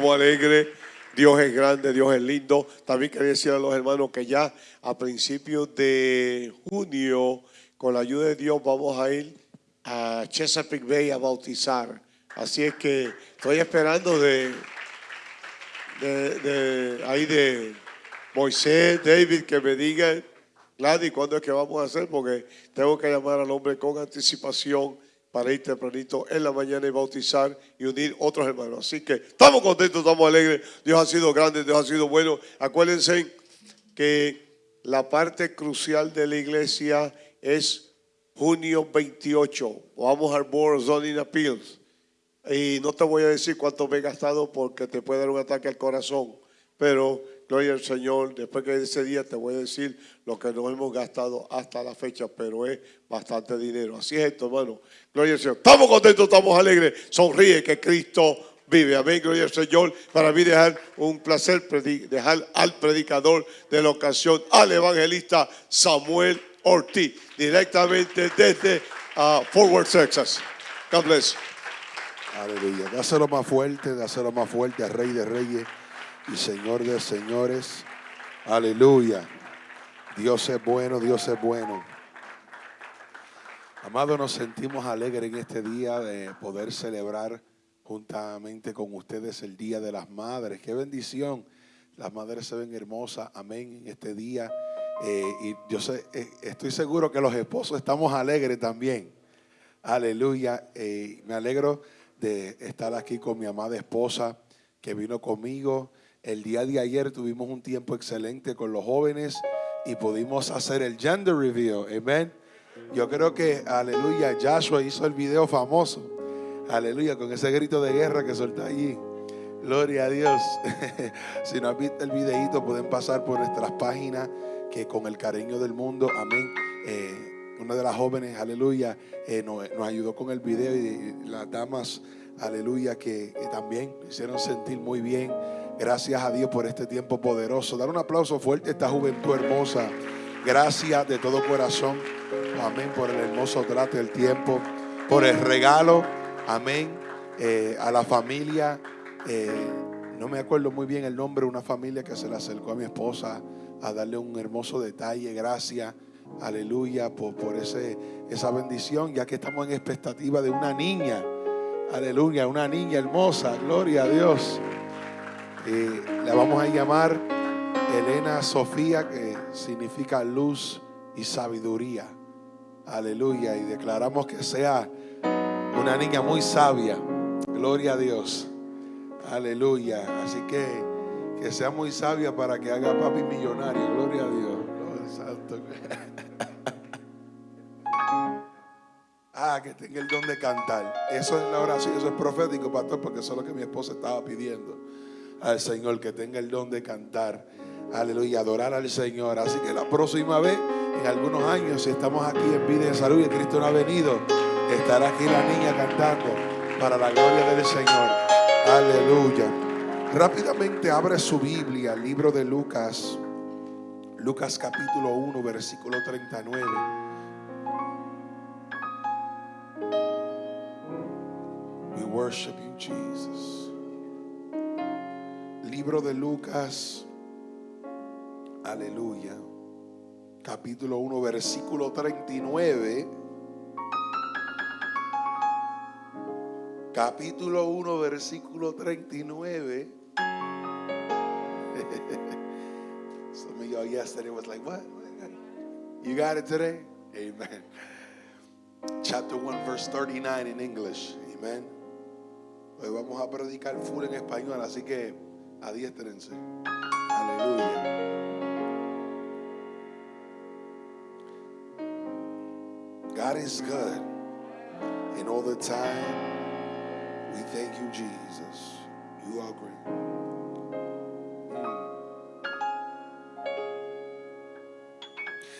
Alegres. Dios es grande, Dios es lindo. También quería decir a los hermanos que ya a principios de junio, con la ayuda de Dios, vamos a ir a Chesapeake Bay a bautizar. Así es que estoy esperando de, de, ahí de Moisés, David, que me diga, Gladys, ¿cuándo es que vamos a hacer? Porque tengo que llamar al hombre con anticipación para ir tempranito en la mañana y bautizar y unir otros hermanos. Así que estamos contentos, estamos alegres. Dios ha sido grande, Dios ha sido bueno. Acuérdense que la parte crucial de la iglesia es junio 28. Vamos al Board Zoning Appeals. Y no te voy a decir cuánto me he gastado porque te puede dar un ataque al corazón. Pero gloria al Señor, después que ese día te voy a decir lo que nos hemos gastado hasta la fecha, pero es bastante dinero. Así es esto, hermano. Gloria al Señor. Estamos contentos, estamos alegres. Sonríe que Cristo vive. Amén, gloria al Señor. Para mí dejar un placer dejar al predicador de la ocasión, al evangelista Samuel Ortiz, directamente desde uh, Fort Worth, Texas. God bless. Aleluya. Dáselo más fuerte, dáselo más fuerte al Rey de Reyes y Señor de señores. Aleluya. Dios es bueno, Dios es bueno. Amado, nos sentimos alegres en este día de poder celebrar juntamente con ustedes el Día de las Madres. Qué bendición. Las madres se ven hermosas. Amén. En este día. Eh, y yo sé, eh, estoy seguro que los esposos estamos alegres también. Aleluya. Eh, me alegro de estar aquí con mi amada esposa que vino conmigo. El día de ayer tuvimos un tiempo excelente con los jóvenes y pudimos hacer el gender review. Amén. Yo creo que, aleluya, Joshua hizo el video famoso. Aleluya, con ese grito de guerra que soltó allí. Gloria a Dios. si no has visto el videito, pueden pasar por nuestras páginas que con el cariño del mundo, amén. Eh, una de las jóvenes, aleluya, eh, nos, ayudó con el video y las damas, aleluya, que, que también hicieron sentir muy bien. Gracias a Dios por este tiempo poderoso. Dar un aplauso fuerte a esta juventud hermosa. Gracias de todo corazón. Amén por el hermoso trato del tiempo. Por el regalo. Amén. Eh, a la familia. Eh, no me acuerdo muy bien el nombre. Una familia que se le acercó a mi esposa a darle un hermoso detalle. Gracias. Aleluya por, por ese, esa bendición. Ya que estamos en expectativa de una niña. Aleluya. Una niña hermosa. Gloria a Dios. Eh, la vamos a llamar Elena Sofía, que significa luz y sabiduría. Aleluya. Y declaramos que sea una niña muy sabia. Gloria a Dios. Aleluya. Así que que sea muy sabia para que haga papi millonario. Gloria a Dios. Santo. ah, que tenga el don de cantar. Eso es la oración, eso es profético, pastor, porque eso es lo que mi esposa estaba pidiendo al Señor, que tenga el don de cantar. Aleluya, adorar al Señor. Así que la próxima vez, en algunos años, si estamos aquí en vida y salud y Cristo no ha venido, estará aquí la niña cantando para la gloria del Señor. Aleluya. Rápidamente abre su Biblia, el libro de Lucas, Lucas capítulo 1, versículo 39. We worship you, Jesus libro de Lucas, aleluya, capítulo 1, versículo 39. Capítulo 1, versículo 39. Some of y'all yesterday was like, what? You got it today? Amen. Chapter 1, verse 39 in English. Amen. Hoy vamos a predicar full en español, así que Adiéstrense. Aleluya. God is good. And all the time, we thank you, Jesus. You are great. Hmm.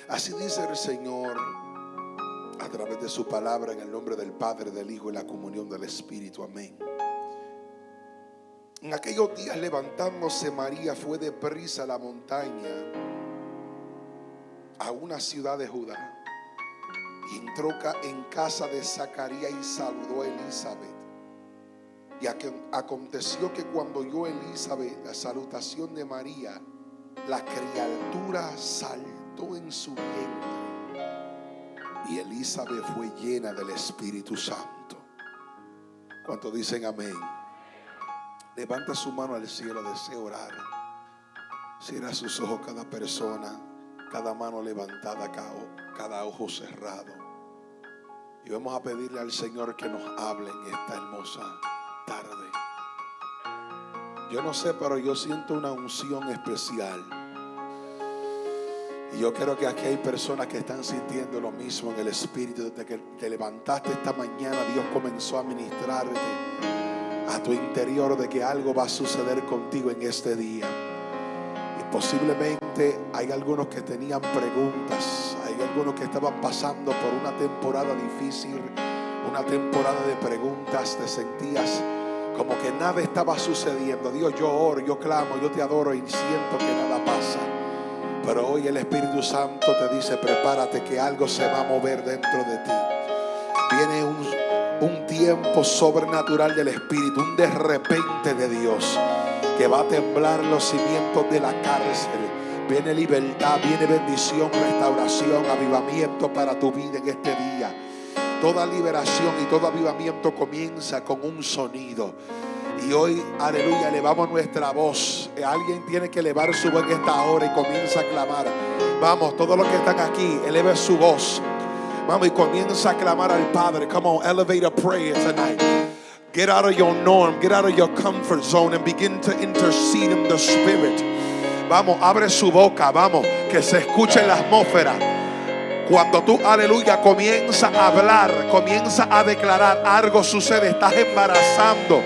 Así dice el Señor a través de su palabra en el nombre del Padre, del Hijo y la comunión del Espíritu. Amén. En aquellos días levantándose María fue de prisa a la montaña, a una ciudad de Judá, y entró en casa de Zacarías y saludó a Elizabeth. Y aconteció que cuando oyó Elizabeth la salutación de María, la criatura saltó en su vientre. Y Elizabeth fue llena del Espíritu Santo. ¿Cuánto dicen amén? Levanta su mano al cielo, deseo orar. Cierra sus ojos cada persona, cada mano levantada, cada ojo cerrado. Y vamos a pedirle al Señor que nos hable en esta hermosa tarde. Yo no sé, pero yo siento una unción especial. Y yo creo que aquí hay personas que están sintiendo lo mismo en el Espíritu. Desde que te levantaste esta mañana, Dios comenzó a ministrarte a tu interior de que algo va a suceder contigo en este día. Y posiblemente hay algunos que tenían preguntas, hay algunos que estaban pasando por una temporada difícil, una temporada de preguntas, te sentías como que nada estaba sucediendo. Dios, yo oro, yo clamo, yo te adoro y siento que nada pasa. Pero hoy el Espíritu Santo te dice, prepárate que algo se va a mover dentro de ti. Viene un, un tiempo sobrenatural del Espíritu, un de repente de Dios, que va a temblar los cimientos de la cárcel. Viene libertad, viene bendición, restauración, avivamiento para tu vida en este día. Toda liberación y todo avivamiento comienza con un sonido. Y hoy, aleluya, elevamos nuestra voz. Alguien tiene que elevar su voz en esta hora y comienza a clamar. Vamos, todos los que están aquí, eleve su voz. Vamos y comienza a clamar al Padre. Come on, elevate a prayer tonight. Get out of your norm, get out of your comfort zone and begin to intercede in the Spirit. Vamos, abre su boca, vamos, que se escuche la atmósfera. Cuando tú, aleluya, comienza a hablar, comienza a declarar, algo sucede, estás embarazando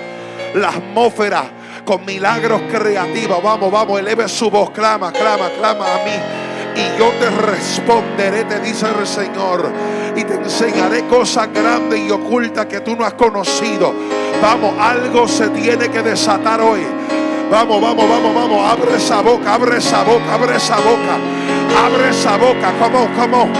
la atmósfera con milagros creativos. Vamos, vamos, eleve su voz, clama, clama, clama a mí. Y yo te responderé, te dice el Señor. Y te enseñaré cosas grandes y ocultas que tú no has conocido. Vamos, algo se tiene que desatar hoy. Vamos, vamos, vamos, vamos. Abre esa boca, abre esa boca, abre esa boca. Abre esa boca. Come on.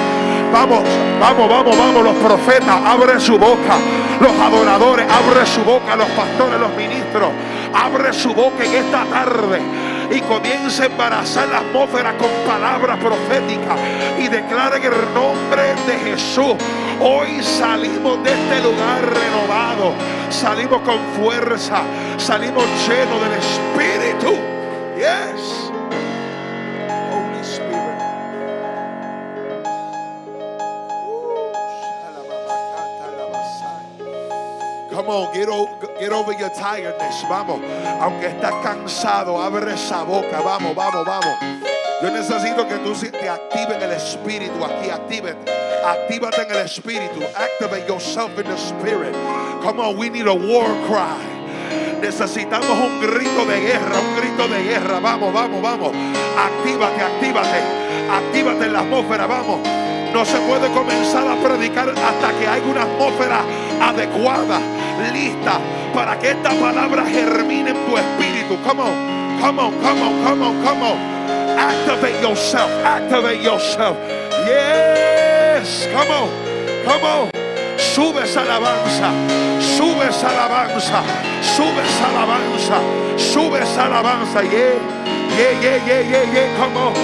Vamos, vamos, vamos, vamos. Los profetas, abre su boca. Los adoradores, abre su boca. Los pastores, los ministros, abre su boca en esta tarde. Y comienza a embarazar la atmósfera con palabras proféticas. Y declara en el nombre de Jesús. Hoy salimos de este lugar renovado. Salimos con fuerza. Salimos llenos del Espíritu. Yes. Come on, get, over your tiredness. Vamos, aunque estás cansado, abre esa boca. Vamos, vamos, vamos. Yo necesito que tú te actives en el espíritu aquí. Actívate. Actívate en el espíritu. Activate yourself in the spirit. Come on, we need a war cry. Necesitamos un grito de guerra, un grito de guerra. Vamos, vamos, vamos. Actívate, actívate. Actívate en la atmósfera, vamos. No se puede comenzar a predicar hasta que haya una atmósfera adecuada lista para que esta palabra germine en tu espíritu. Come on, come on, come on, come on, come on. Activate yourself, activate yourself. Yes, come on, come on. Sube esa alabanza, sube esa alabanza, sube esa alabanza, sube esa alabanza. Yeah, yeah, yeah, yeah, yeah, yeah. Come on,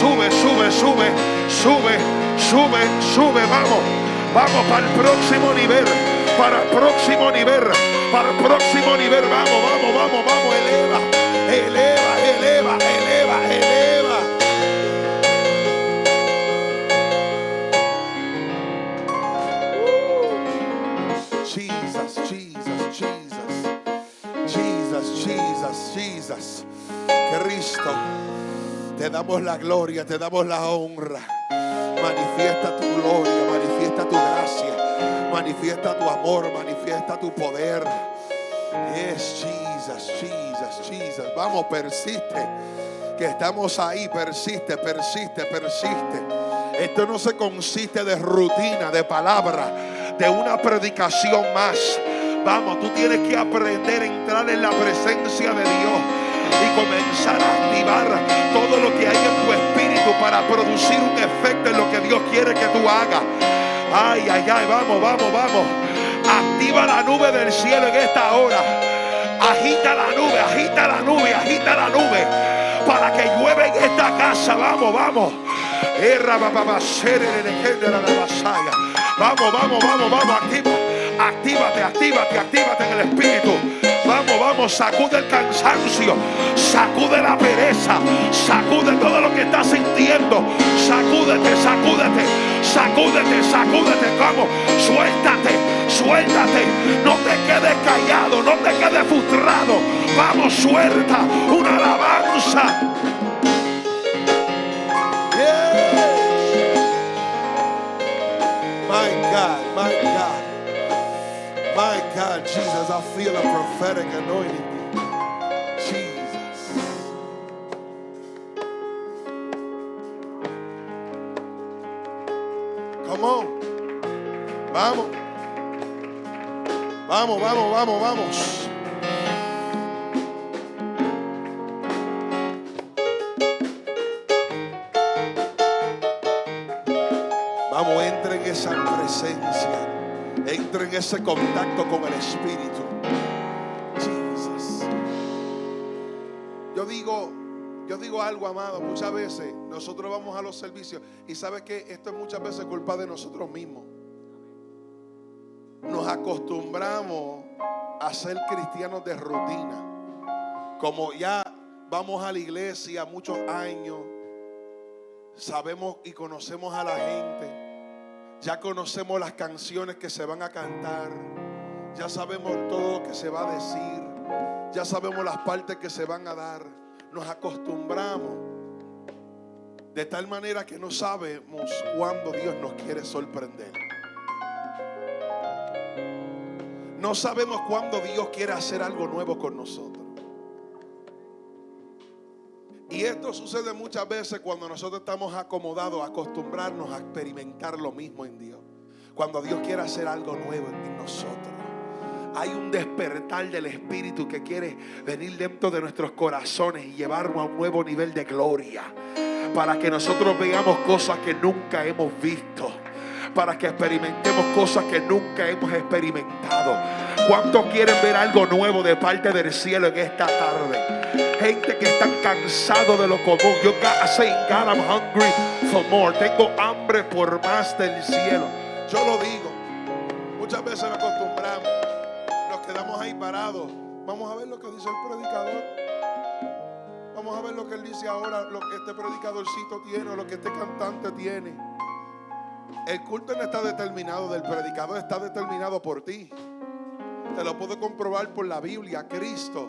sube, sube, sube, sube, sube, sube. Vamos, vamos para el próximo nivel para el próximo nivel, para el próximo nivel. Vamos, vamos, vamos, vamos, eleva, eleva, eleva, eleva, eleva. Jesus, Jesus, Jesus, Jesus, Jesus, Jesus. Cristo, te damos la gloria, te damos la honra. Manifiesta tu gloria, manifiesta tu gracia. Manifiesta tu amor, manifiesta tu poder. Yes, Jesus, Jesus, Jesus. Vamos, persiste. Que estamos ahí, persiste, persiste, persiste. Esto no se consiste de rutina, de palabra, de una predicación más. Vamos, tú tienes que aprender a entrar en la presencia de Dios y comenzar a activar todo lo que hay en tu espíritu para producir un efecto en lo que Dios quiere que tú hagas. Ay, ay, ay, vamos, vamos, vamos. Activa la nube del cielo en esta hora. Agita la nube, agita la nube, agita la nube. Para que llueve en esta casa. Vamos, vamos. Vamos, vamos, vamos, vamos. Activa, actívate, actívate, actívate en el espíritu. Vamos, vamos, sacude el cansancio, sacude la pereza, sacude todo lo que estás sintiendo. Sacúdete, sacúdete, sacúdete, sacúdete. Vamos, suéltate, suéltate. No te quedes callado, Vamos, vamos, vamos, entra en esa presencia. Entra en ese contacto con el Espíritu. Jesus. Yo digo, yo digo algo, amado, muchas veces nosotros vamos a los servicios y sabes que esto es muchas veces culpa de nosotros mismos. Nos acostumbramos a ser cristianos de rutina. Como ya vamos a la iglesia muchos años, sabemos y conocemos a la gente. Ya conocemos las canciones que se van a cantar. Ya sabemos todo lo que se va a decir. Ya sabemos las partes que se van a dar. Nos acostumbramos. De tal manera que no sabemos cuándo Dios nos quiere sorprender. No sabemos cuándo Dios quiere hacer algo nuevo con nosotros. Y esto sucede muchas veces cuando nosotros estamos acomodados a acostumbrarnos a experimentar lo mismo en Dios. Cuando Dios quiere hacer algo nuevo en nosotros. Hay un despertar del Espíritu que quiere venir dentro de nuestros corazones y llevarnos a un nuevo nivel de gloria. Para que nosotros veamos cosas que nunca hemos visto. Para que experimentemos cosas que nunca hemos experimentado. ¿Cuántos quieren ver algo nuevo de parte del cielo en esta tarde? Gente que está cansado de lo común. Yo say, God, I'm hungry for more. Tengo hambre por más del cielo. Yo lo digo. Muchas veces nos acostumbramos. Nos quedamos ahí parados. Vamos a ver lo que dice el predicador. Vamos a ver lo que él dice ahora, lo que este predicadorcito tiene, lo que este cantante tiene. El culto no está determinado del predicador, está determinado por ti. Te lo puedo comprobar por la Biblia. Cristo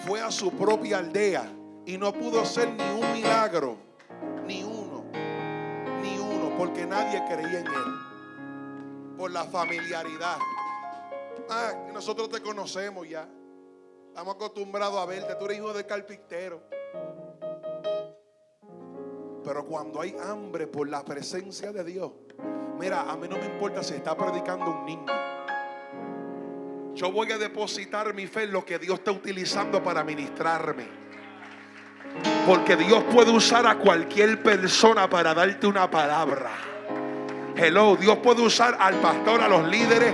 fue a su propia aldea y no pudo hacer ni un milagro, ni uno, ni uno, porque nadie creía en él. Por la familiaridad. Ah, nosotros te conocemos ya. Estamos acostumbrados a verte. Tú eres hijo de carpintero. Pero cuando hay hambre por la presencia de Dios, mira, a mí no me importa si está predicando un niño. Yo voy a depositar mi fe en lo que Dios está utilizando para ministrarme. Porque Dios puede usar a cualquier persona para darte una palabra. Hello, Dios puede usar al pastor, a los líderes.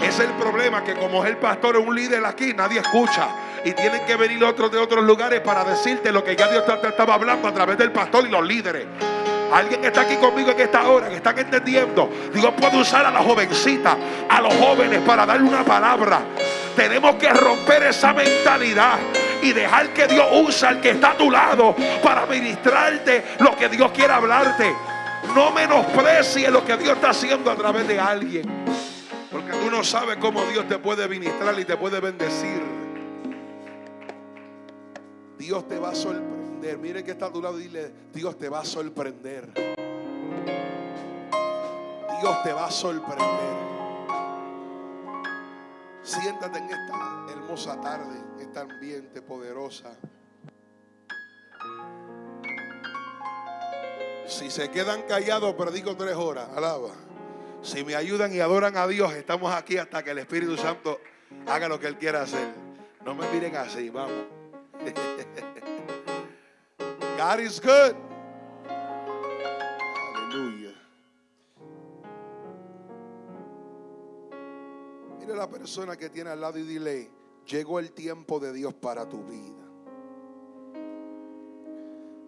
Es el problema que como es el pastor un líder aquí, nadie escucha. Y tienen que venir otros de otros lugares para decirte lo que ya Dios te estaba hablando a través del pastor y los líderes. Alguien está aquí conmigo en esta hora, que están entendiendo. Dios puede usar a la jovencita, a los jóvenes para darle una palabra. Tenemos que romper esa mentalidad y dejar que Dios use al que está a tu lado para ministrarte lo que Dios quiere hablarte. No menosprecies lo que Dios está haciendo a través de alguien. Porque tú no sabes cómo Dios te puede ministrar y te puede bendecir. Dios te va a sorprender. Mire que está a tu lado y dile, Dios te va a sorprender. Dios te va a sorprender. Siéntate en esta hermosa tarde, esta ambiente poderosa. Si se quedan callados, predico tres horas. Alaba. Si me ayudan y adoran a Dios, estamos aquí hasta que el Espíritu Santo haga lo que Él quiera hacer. No me miren así, vamos. God is good. Aleluya. Mire la persona que tiene al lado y dile, llegó el tiempo de Dios para tu vida.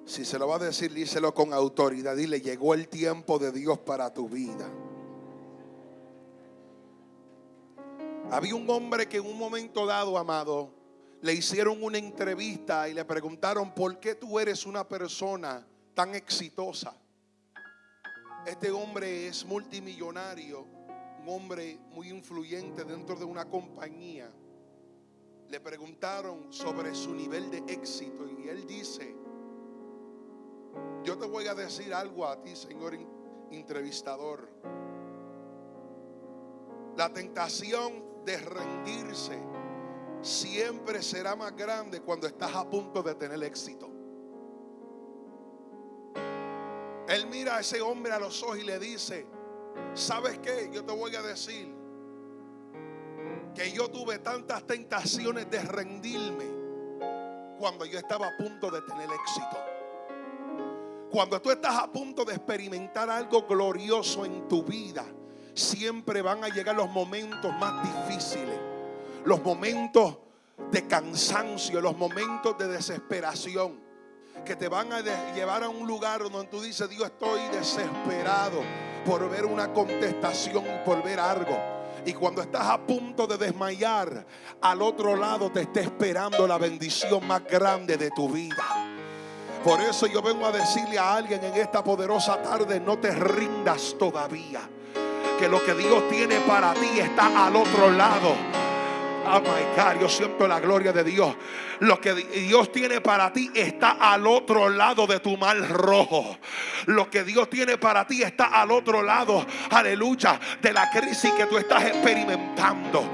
Si se lo va a decir, díselo con autoridad. Dile, llegó el tiempo de Dios para tu vida. Había un hombre que en un momento dado, amado, le hicieron una entrevista y le preguntaron, ¿por qué tú eres una persona tan exitosa? Este hombre es multimillonario, un hombre muy influyente dentro de una compañía. Le preguntaron sobre su nivel de éxito y él dice, yo te voy a decir algo a ti, señor entrevistador. La tentación de rendirse siempre será más grande cuando estás a punto de tener éxito. Él mira a ese hombre a los ojos y le dice, ¿sabes qué? Yo te voy a decir que yo tuve tantas tentaciones de rendirme cuando yo estaba a punto de tener éxito. Cuando tú estás a punto de experimentar algo glorioso en tu vida, siempre van a llegar los momentos más difíciles, los momentos de cansancio, los momentos de desesperación, que te van a llevar a un lugar donde tú dices, Dios, estoy desesperado por ver una contestación, por ver algo. Y cuando estás a punto de desmayar, al otro lado te está esperando la bendición más grande de tu vida. Por eso yo vengo a decirle a alguien en esta poderosa tarde, no te rindas todavía que lo que Dios tiene para ti está al otro lado. Oh my God, yo siento la gloria de Dios. Lo que Dios tiene para ti está al otro lado de tu mal rojo. Lo que Dios tiene para ti está al otro lado, aleluya, de la crisis que tú estás experimentando.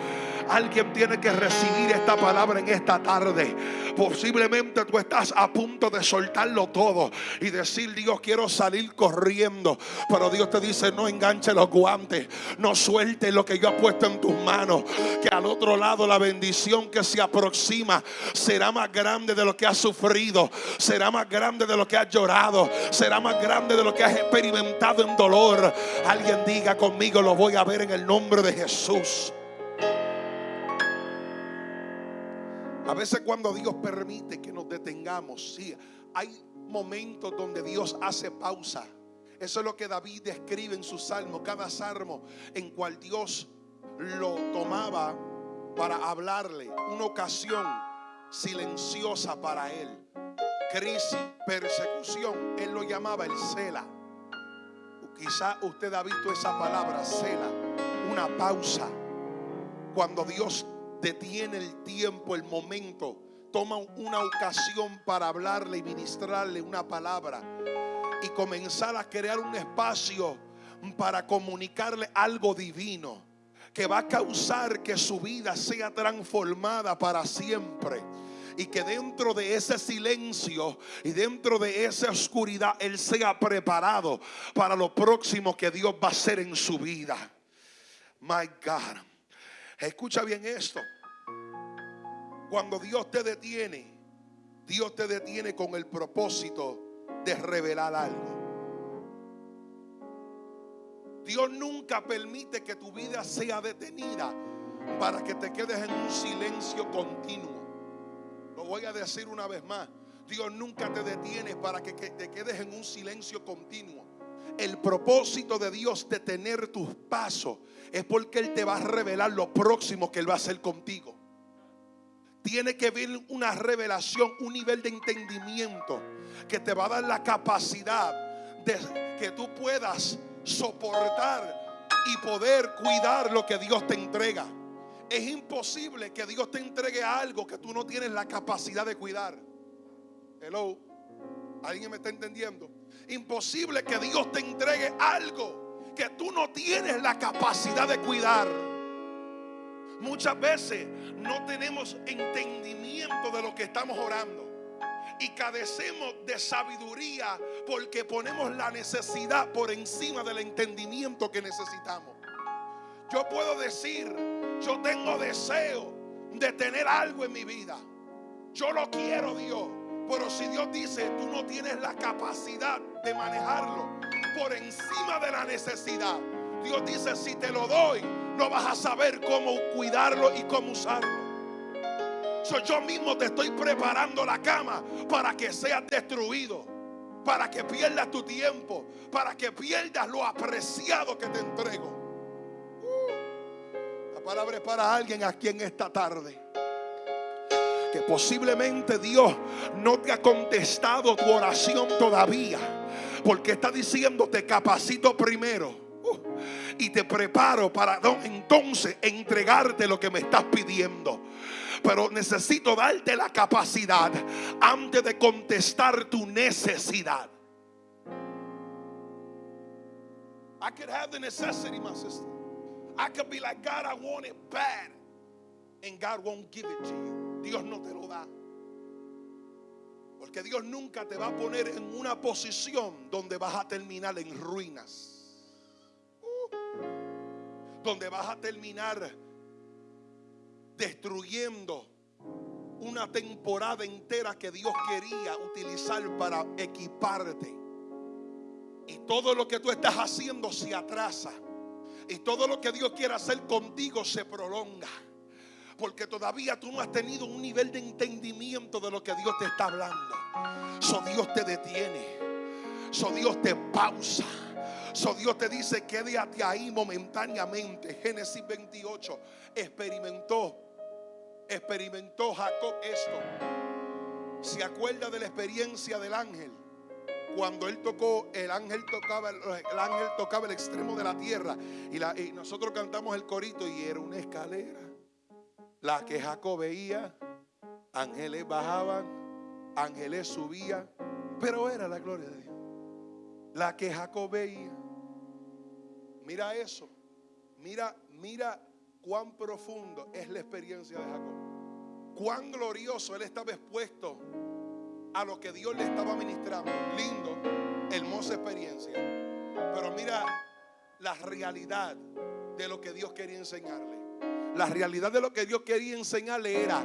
Alguien tiene que recibir esta palabra en esta tarde. Posiblemente tú estás a punto de soltarlo todo y decir, Dios, quiero salir corriendo. Pero Dios te dice, no enganche los guantes, no suelte lo que yo he puesto en tus manos. Que al otro lado la bendición que se aproxima será más grande de lo que has sufrido, será más grande de lo que has llorado, será más grande de lo que has experimentado en dolor. Alguien diga conmigo, lo voy a ver en el nombre de Jesús. A veces cuando Dios permite que nos detengamos, sí, hay momentos donde Dios hace pausa. Eso es lo que David describe en su salmo, cada salmo en cual Dios lo tomaba para hablarle, una ocasión silenciosa para él. Crisis, persecución, él lo llamaba el cela. Quizá usted ha visto esa palabra, cela, una pausa. Cuando Dios detiene el tiempo, el momento, toma una ocasión para hablarle y ministrarle una palabra y comenzar a crear un espacio para comunicarle algo divino que va a causar que su vida sea transformada para siempre. Y que dentro de ese silencio y dentro de esa oscuridad Él sea preparado para lo próximo que Dios va a hacer en su vida. My God. Escucha bien esto. Cuando Dios te detiene, Dios te detiene con el propósito de revelar algo. Dios nunca permite que tu vida sea detenida para que te quedes en un silencio continuo. Lo voy a decir una vez más. Dios nunca te detiene para que, te quedes en un silencio continuo. El propósito de Dios de tener tus pasos es porque Él te va a revelar lo próximo que Él va a hacer contigo. Tiene que haber una revelación, un nivel de entendimiento que te va a dar la capacidad de que tú puedas soportar y poder cuidar lo que Dios te entrega. Es imposible que Dios te entregue algo que tú no tienes la capacidad de cuidar. Hello. ¿Alguien me está entendiendo? Imposible que Dios te entregue algo que tú no tienes la capacidad de cuidar. Muchas veces no tenemos entendimiento de lo que estamos orando. Y cadecemos de sabiduría porque ponemos la necesidad por encima del entendimiento que necesitamos. Yo puedo decir, yo tengo deseo de tener algo en mi vida. Yo lo quiero, Dios. Pero si Dios dice, tú no tienes la capacidad de manejarlo por encima de la necesidad. Dios dice, si te lo doy, no vas a saber cómo cuidarlo y cómo usarlo. So, yo mismo te estoy preparando la cama para que seas destruido, para que pierdas tu tiempo, para que pierdas lo apreciado que te entrego. Uh, la palabra es para alguien aquí en esta tarde. Que posiblemente Dios no te ha contestado tu oración todavía. Porque está diciendo, te capacito primero. uh, y te preparo para entonces entregarte lo que me estás pidiendo. Pero necesito darte la capacidad antes de contestar tu necesidad. I could have the necessity, my sister. I could be like, God, I want it bad. And God won't give it to you. Dios no te lo da. Porque Dios nunca te va a poner en una posición donde vas a terminar en ruinas. Uh. donde vas a terminar destruyendo una temporada entera que Dios quería utilizar para equiparte. Y todo lo que tú estás haciendo se atrasa. Y todo lo que Dios quiere hacer contigo se prolonga. Porque todavía tú no has tenido un nivel de entendimiento de lo que Dios te está hablando. So Dios te detiene. So Dios te pausa. So Dios te dice, quédate ahí momentáneamente. Génesis 28 experimentó, experimentó Jacob esto. ¿Se acuerda de la experiencia del ángel? Cuando él tocó, el ángel tocaba, el ángel tocaba el extremo de la tierra y, nosotros cantamos el corito y era una escalera. La que Jacob veía, ángeles bajaban, ángeles subían, pero era la gloria de Dios. La que Jacob veía. Mira eso. Mira, mira cuán profundo es la experiencia de Jacob. Cuán glorioso él estaba expuesto a lo que Dios le estaba ministrando. Lindo, hermosa experiencia. Pero mira la realidad de lo que Dios quería enseñarle. La realidad de lo que Dios quería enseñarle era,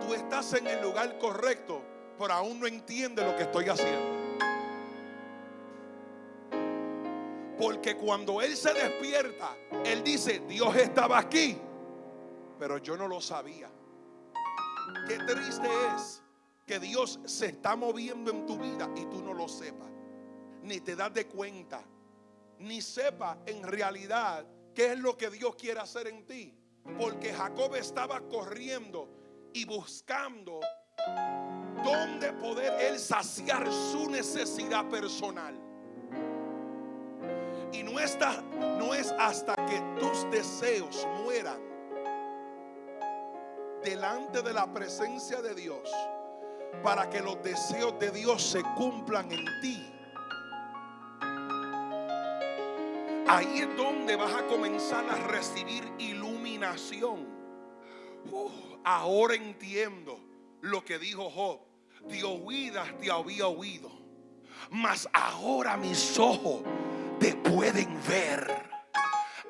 tú estás en el lugar correcto, pero aún no entiendes lo que estoy haciendo. Porque cuando Él se despierta, Él dice, Dios estaba aquí, pero yo no lo sabía. Qué triste es que Dios se está moviendo en tu vida y tú no lo sepas. Ni te das de cuenta. Ni sepas en realidad qué es lo que Dios quiere hacer en ti. Porque Jacob estaba corriendo y buscando dónde poder él saciar su necesidad personal. Y no, no es hasta que tus deseos mueran delante de la presencia de Dios para que los deseos de Dios se cumplan en ti. Ahí es donde vas a comenzar a recibir iluminación. Ahora entiendo lo que dijo Job. De oídas te había oído, mas ahora mis ojos te pueden ver.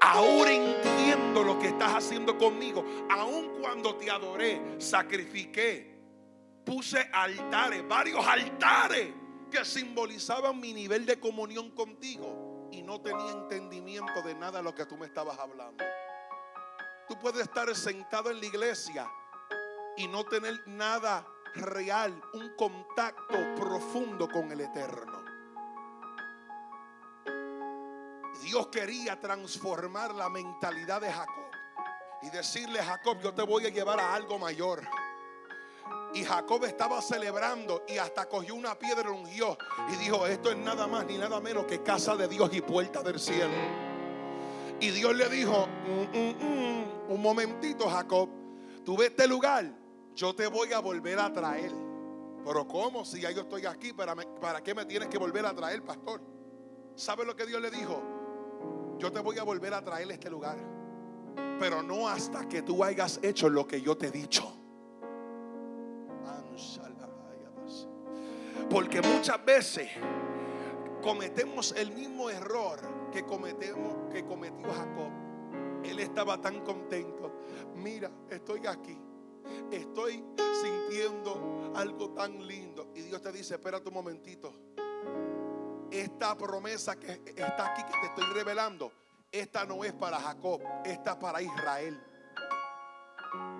Ahora entiendo lo que estás haciendo conmigo. Aun cuando te adoré, sacrifiqué, puse altares, varios altares que simbolizaban mi nivel de comunión contigo. Y no tenía entendimiento de nada de lo que tú me estabas hablando. Tú puedes estar sentado en la iglesia y no tener nada real, un contacto profundo con el eterno. Dios quería transformar la mentalidad de Jacob y decirle Jacob, yo te voy a llevar a algo mayor. Y Jacob estaba celebrando y hasta cogió una piedra y ungió y dijo, esto es nada más ni nada menos que casa de Dios y puerta del cielo. Y Dios le dijo, "Mm, mm, mm, un momentito Jacob, tú ves este lugar, yo te voy a volver a traer. Pero ¿cómo? Si ya yo estoy aquí, ¿para, ¿para qué me tienes que volver a traer, pastor? ¿Sabe lo que Dios le dijo? Yo te voy a volver a traer este lugar. Pero no hasta que tú hayas hecho lo que yo te he dicho. Porque muchas veces cometemos el mismo error que que cometió Jacob. Él estaba tan contento. Mira, estoy aquí. Estoy sintiendo algo tan lindo. Y Dios te dice, espérate un momentito. Esta promesa que está aquí que te estoy revelando, esta no es para Jacob, esta es para Israel.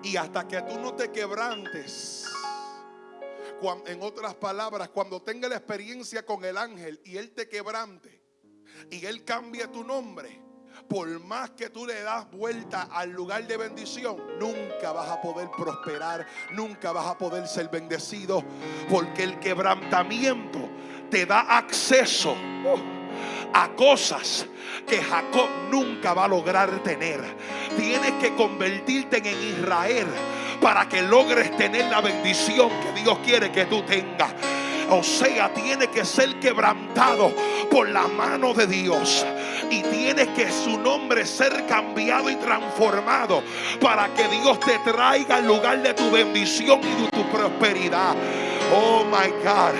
Y hasta que tú no te quebrantes, en otras palabras, cuando tenga la experiencia con el ángel y él te quebrante y él cambie tu nombre, por más que tú le das vuelta al lugar de bendición, nunca vas a poder prosperar, nunca vas a poder ser bendecido, porque el quebrantamiento te da acceso uh, a cosas que Jacob nunca va a lograr tener. Tienes que convertirte en Israel para que logres tener la bendición que Dios quiere que tú tengas. O sea, tiene que ser quebrantado por la mano de Dios. Y tiene que su nombre ser cambiado y transformado para que Dios te traiga al lugar de tu bendición y de tu prosperidad. Oh my God.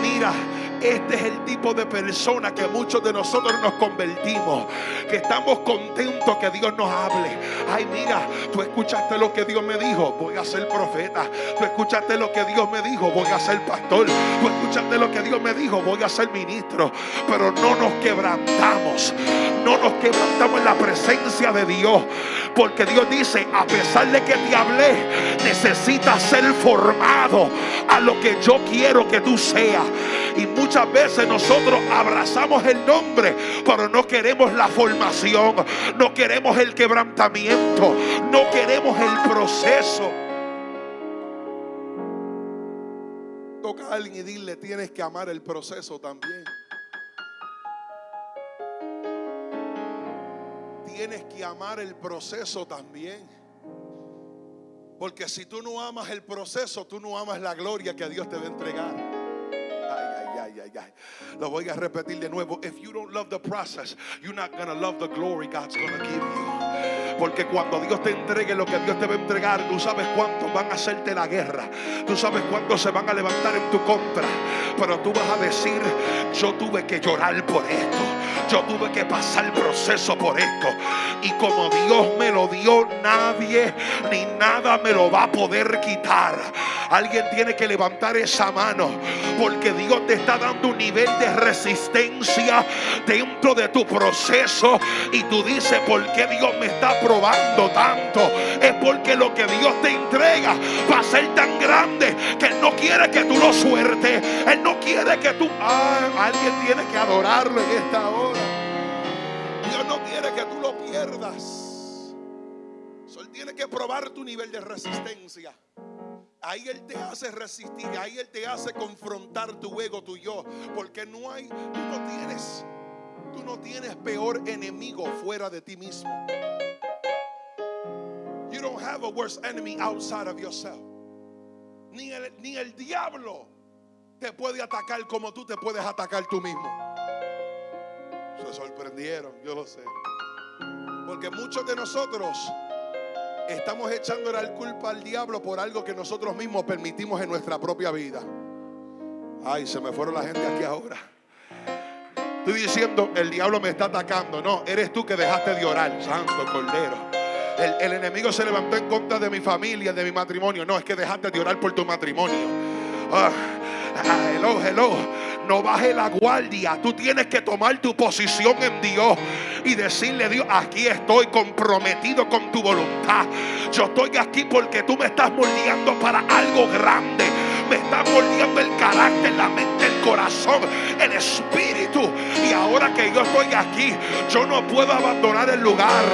Mira. Este es el tipo de persona que muchos de nosotros nos convertimos. Que estamos contentos que Dios nos hable. Ay, mira, tú escuchaste lo que Dios me dijo. Voy a ser profeta. Tú escuchaste lo que Dios me dijo. Voy a ser pastor. Tú escuchaste lo que Dios me dijo. Voy a ser ministro. Pero no nos quebrantamos. No nos quebrantamos en la presencia de Dios. Porque Dios dice, a pesar de que te hablé, necesitas ser formado a lo que yo quiero que tú seas. Y muchas veces nosotros abrazamos el nombre, pero no queremos la formación, no queremos el quebrantamiento, no queremos el proceso. Toca a alguien y dile, tienes que amar el proceso también. Tienes que amar el proceso también. Porque si tú no amas el proceso, tú no amas la gloria que Dios te va a entregar. Lo voy a repetir de nuevo. If you don't love the process, you're not gonna love the glory God's gonna give you. Porque cuando Dios te entregue lo que Dios te va a entregar, tú sabes cuántos van a hacerte la guerra. Tú sabes cuántos se van a levantar en tu contra. Pero tú vas a decir, yo tuve que llorar por esto. Yo tuve que pasar el proceso por esto. Y como Dios me lo dio, nadie ni nada me lo va a poder quitar. Alguien tiene que levantar esa mano. Porque Dios te está dando un nivel de resistencia dentro de tu proceso. Y tú dices, ¿por qué Dios me está probando tanto? Es porque lo que Dios te entrega va a ser tan grande que Él no quiere que tú lo suertes. Él no quiere que tú... Ah, alguien tiene que adorarlo en esta hora. Dios no quiere que tú lo pierdas. Él tiene que probar tu nivel de resistencia. Ahí Él te hace resistir, ahí Él te hace confrontar tu ego, tu yo. Porque no hay, tú no tienes, tú no tienes peor enemigo fuera de ti mismo. You don't have a worse enemy outside of yourself. Ni el, ni el diablo te puede atacar como tú te puedes atacar tú mismo. Se sorprendieron, yo lo sé. Porque muchos de nosotros estamos echando la culpa al diablo por algo que nosotros mismos permitimos en nuestra propia vida. Ay, se me fueron la gente aquí ahora. Estoy diciendo, el diablo me está atacando. No, eres tú que dejaste de orar, santo cordero. El, enemigo se levantó en contra de mi familia, de mi matrimonio. No, es que dejaste de orar por tu matrimonio. Ah, hello, hello. No baje la guardia. Tú tienes que tomar tu posición en Dios y decirle, Dios, aquí estoy comprometido con tu voluntad. Yo estoy aquí porque tú me estás moldeando para algo grande. Me estás moldeando el carácter, la mente, el corazón, el espíritu. Y ahora que yo estoy aquí, yo no puedo abandonar el lugar.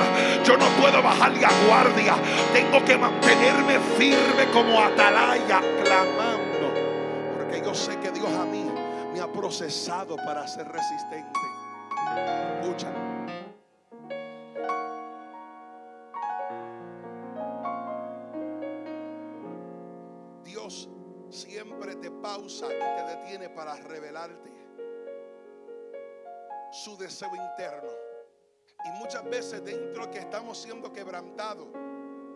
Yo no puedo bajar la guardia. Tengo que mantenerme firme como atalaya, clamando. Yo sé que Dios a mí me ha procesado para ser resistente. Escucha. Dios siempre te pausa y te detiene para revelarte su deseo interno. Y muchas veces dentro que estamos siendo quebrantados,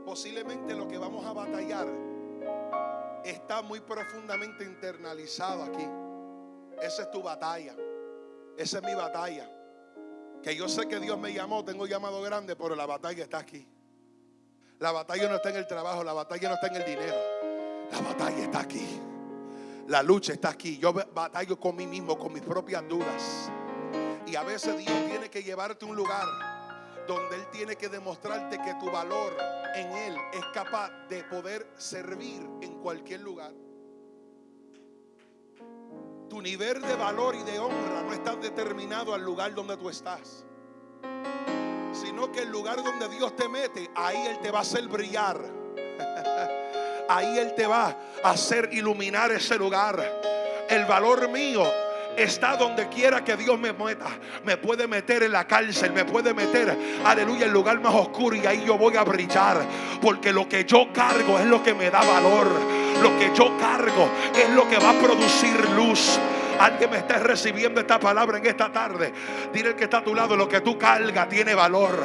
posiblemente lo que vamos a batallar está muy profundamente internalizado aquí. Esa es tu batalla. Esa es mi batalla. Que yo sé que Dios me llamó, tengo llamado grande, pero la batalla está aquí. La batalla no está en el trabajo, la batalla no está en el dinero. La batalla está aquí. La lucha está aquí. Yo batallo con mí mismo, con mis propias dudas. Y a veces Dios tiene que llevarte a un lugar donde Él tiene que demostrarte que tu valor en Él es capaz de poder servir en cualquier lugar. Tu nivel de valor y de honra no está determinado al lugar donde tú estás, sino que el lugar donde Dios te mete, ahí Él te va a hacer brillar. Ahí Él te va a hacer iluminar ese lugar. El valor mío está donde quiera que Dios me meta. Me puede meter en la cárcel, me puede meter, aleluya, en el lugar más oscuro y ahí yo voy a brillar. Porque lo que yo cargo es lo que me da valor. Lo que yo cargo es lo que va a producir luz. Alguien me está recibiendo esta palabra en esta tarde. Dile el que está a tu lado, lo que tú cargas tiene valor.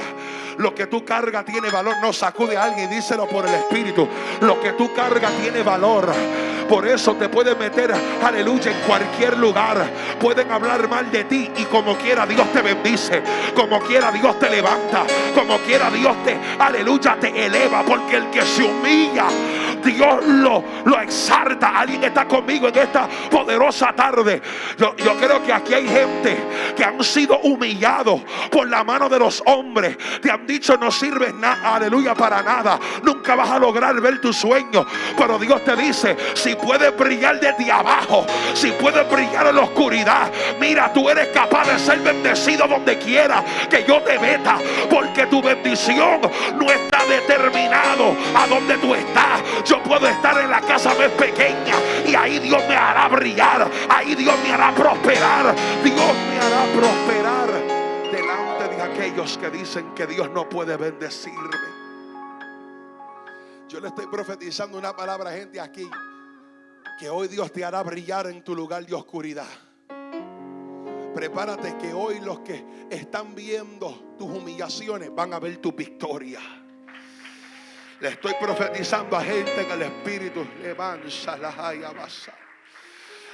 Lo que tú cargas tiene valor. No sacude a alguien, díselo por el Espíritu. Lo que tú cargas tiene valor. Por eso te pueden meter, aleluya, en cualquier lugar. Pueden hablar mal de ti y como quiera Dios te bendice. Como quiera Dios te levanta. Como quiera Dios te, aleluya, te eleva. Porque el que se humilla, Dios lo, lo exalta. Alguien está conmigo en esta poderosa tarde. Yo, yo creo que aquí hay gente que han sido humillados por la mano de los hombres. Te han dicho no sirves nada, aleluya, para nada. Nunca vas a lograr ver tu sueño. Pero Dios te dice, si puedes brillar desde abajo, si puedes brillar en la oscuridad, mira, tú eres capaz de ser bendecido donde quiera que yo te meta. Porque tu bendición no está determinado a donde tú estás. Puedo estar en la casa más pequeña y ahí Dios me hará brillar. Ahí Dios me hará prosperar. Dios me hará prosperar delante de aquellos que dicen que Dios no puede bendecirme. Yo le estoy profetizando una palabra a gente aquí. Que hoy Dios te hará brillar en tu lugar de oscuridad. Prepárate que hoy los que están viendo tus humillaciones van a ver tu victoria. Le estoy profetizando a gente en el Espíritu. Levanta la basa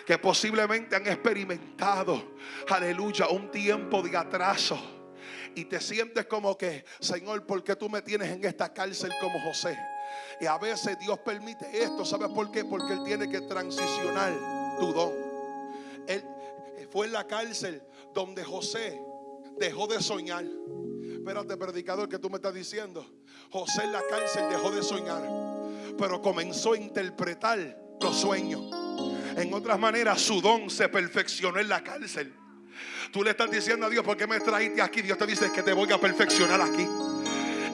que posiblemente han experimentado, aleluya, un tiempo de atraso. Y te sientes como que, Señor, ¿por qué tú me tienes en esta cárcel como José? Y a veces Dios permite esto, ¿sabes por qué? Porque Él tiene que transicionar tu don. Él fue en la cárcel donde José dejó de soñar. Espérate, predicador, que tú me estás diciendo. José en la cárcel dejó de soñar, pero comenzó a interpretar los sueños. En otras maneras, su don se perfeccionó en la cárcel. Tú le estás diciendo a Dios, ¿por qué me trajiste aquí? Dios te dice que te voy a perfeccionar aquí.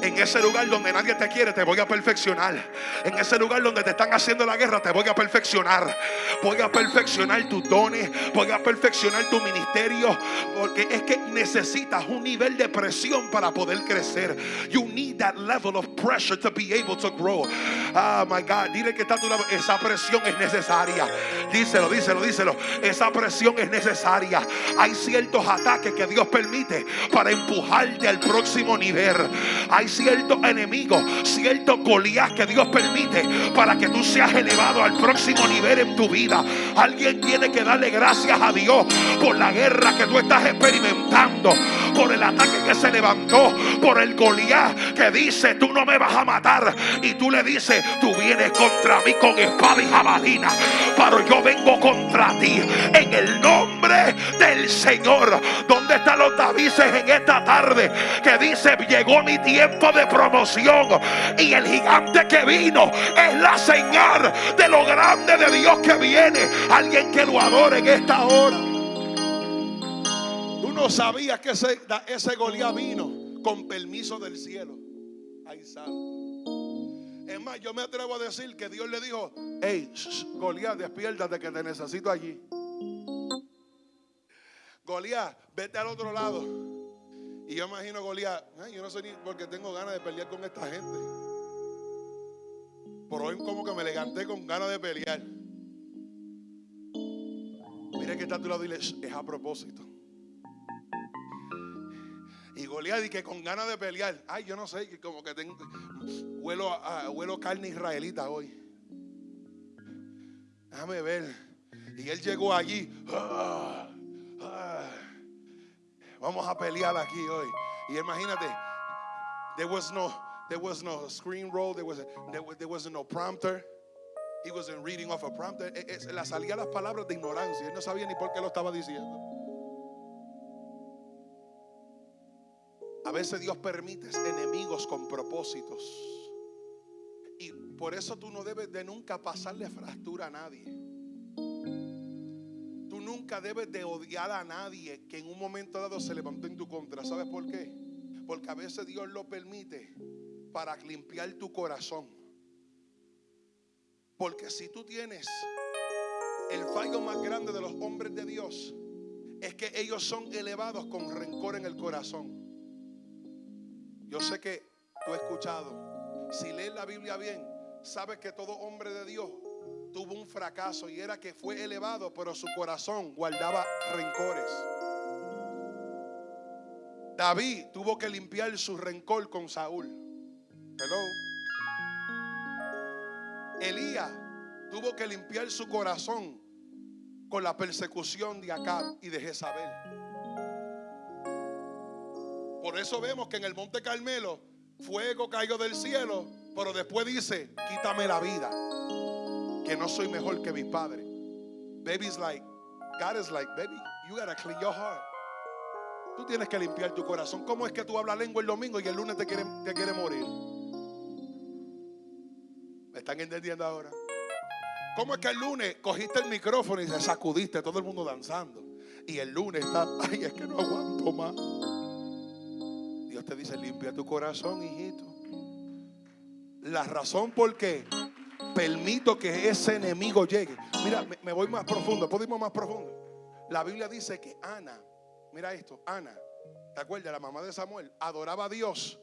En ese lugar donde nadie te quiere, te voy a perfeccionar. En ese lugar donde te están haciendo la guerra, te voy a perfeccionar. Voy a perfeccionar tus dones. Voy a perfeccionar tu ministerio. Porque es que necesitas un nivel de presión para poder crecer. You need that level of pressure to be able to grow. Ah, my God. Dile que está a tu lado. Esa presión es necesaria. Díselo, díselo, díselo. Esa presión es necesaria. Hay ciertos ataques que Dios permite para empujarte al próximo nivel. Hay cierto enemigo, cierto Goliat que Dios permite para que tú seas elevado al próximo nivel en tu vida. Alguien tiene que darle gracias a Dios por la guerra que tú estás experimentando, por el ataque que se levantó, por el Goliat que dice, tú no me vas a matar. Y tú le dices, tú vienes contra mí con espada y jabalina, pero yo vengo contra ti en el nombre del Señor. ¿Dónde están los Davises en esta tarde que dice, llegó mi tiempo? De promoción. Y el gigante que vino es la señal de lo grande de Dios que viene. Alguien que lo adore en esta hora. Tú no sabías que ese, ese Goliat vino con permiso del cielo. Ahí sabe. Es más, yo me atrevo a decir que Dios le dijo: Hey, Goliat, despiértate que te necesito allí. Goliat, vete al otro lado. Y yo imagino Goliat, yo no sé ni porque tengo ganas de pelear con esta gente. Por hoy como que me levanté con ganas de pelear. Mire que está a tu lado y es a propósito. Y Goliat dice que con ganas de pelear. Ay, yo no sé, como que tengo huelo, a, huelo carne israelita hoy. Déjame ver. Y él llegó allí. Ah, ah. Vamos a pelear aquí hoy. Y imagínate, there was no, there was no screen roll, there was, there, was no prompter. He wasn't reading off a prompter. E, e, la salía las palabras de ignorancia. Él no sabía ni por qué lo estaba diciendo. A veces Dios permite enemigos con propósitos. Y por eso tú no debes de nunca pasarle fractura a nadie. Nunca debes de odiar a nadie que en un momento dado se levantó en tu contra. ¿Sabes por qué? Porque a veces Dios lo permite para limpiar tu corazón. Porque si tú tienes el fallo más grande de los hombres de Dios, es que ellos son elevados con rencor en el corazón. Yo sé que tú has escuchado, si lees la Biblia bien, sabes que todo hombre de Dios tuvo un fracaso y era que fue elevado, pero su corazón guardaba rencores. David tuvo que limpiar su rencor con Saúl. Hello. Elías tuvo que limpiar su corazón con la persecución de Acab y de Jezabel. Por eso vemos que en el Monte Carmelo fuego cayó del cielo, pero después dice, quítame la vida, que no soy mejor que mis padres. Baby's like, God is like, baby, you gotta clean your heart. Tú tienes que limpiar tu corazón. ¿Cómo es que tú hablas lengua el domingo y el lunes te quiere, te quiere morir? ¿Me están entendiendo ahora? ¿Cómo es que el lunes cogiste el micrófono y se sacudiste todo el mundo danzando? Y el lunes está, ay, es que no aguanto más. Dios te dice, limpia tu corazón, hijito. La razón por qué permito que ese enemigo llegue. Mira, me, voy más profundo, podemos más profundo. La Biblia dice que Ana, mira esto, Ana, ¿te acuerdas? La mamá de Samuel adoraba a Dios.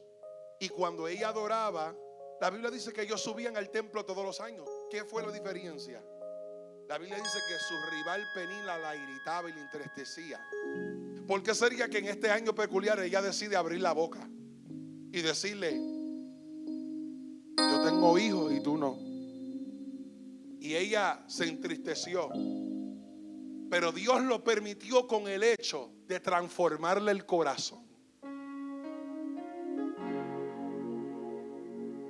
Y cuando ella adoraba, la Biblia dice que ellos subían al templo todos los años. ¿Qué fue la diferencia? La Biblia dice que su rival Penila la irritaba y la entristecía. ¿Por qué sería que en este año peculiar ella decide abrir la boca y decirle, yo tengo hijos y tú no? Y ella se entristeció. Pero Dios lo permitió con el hecho de transformarle el corazón.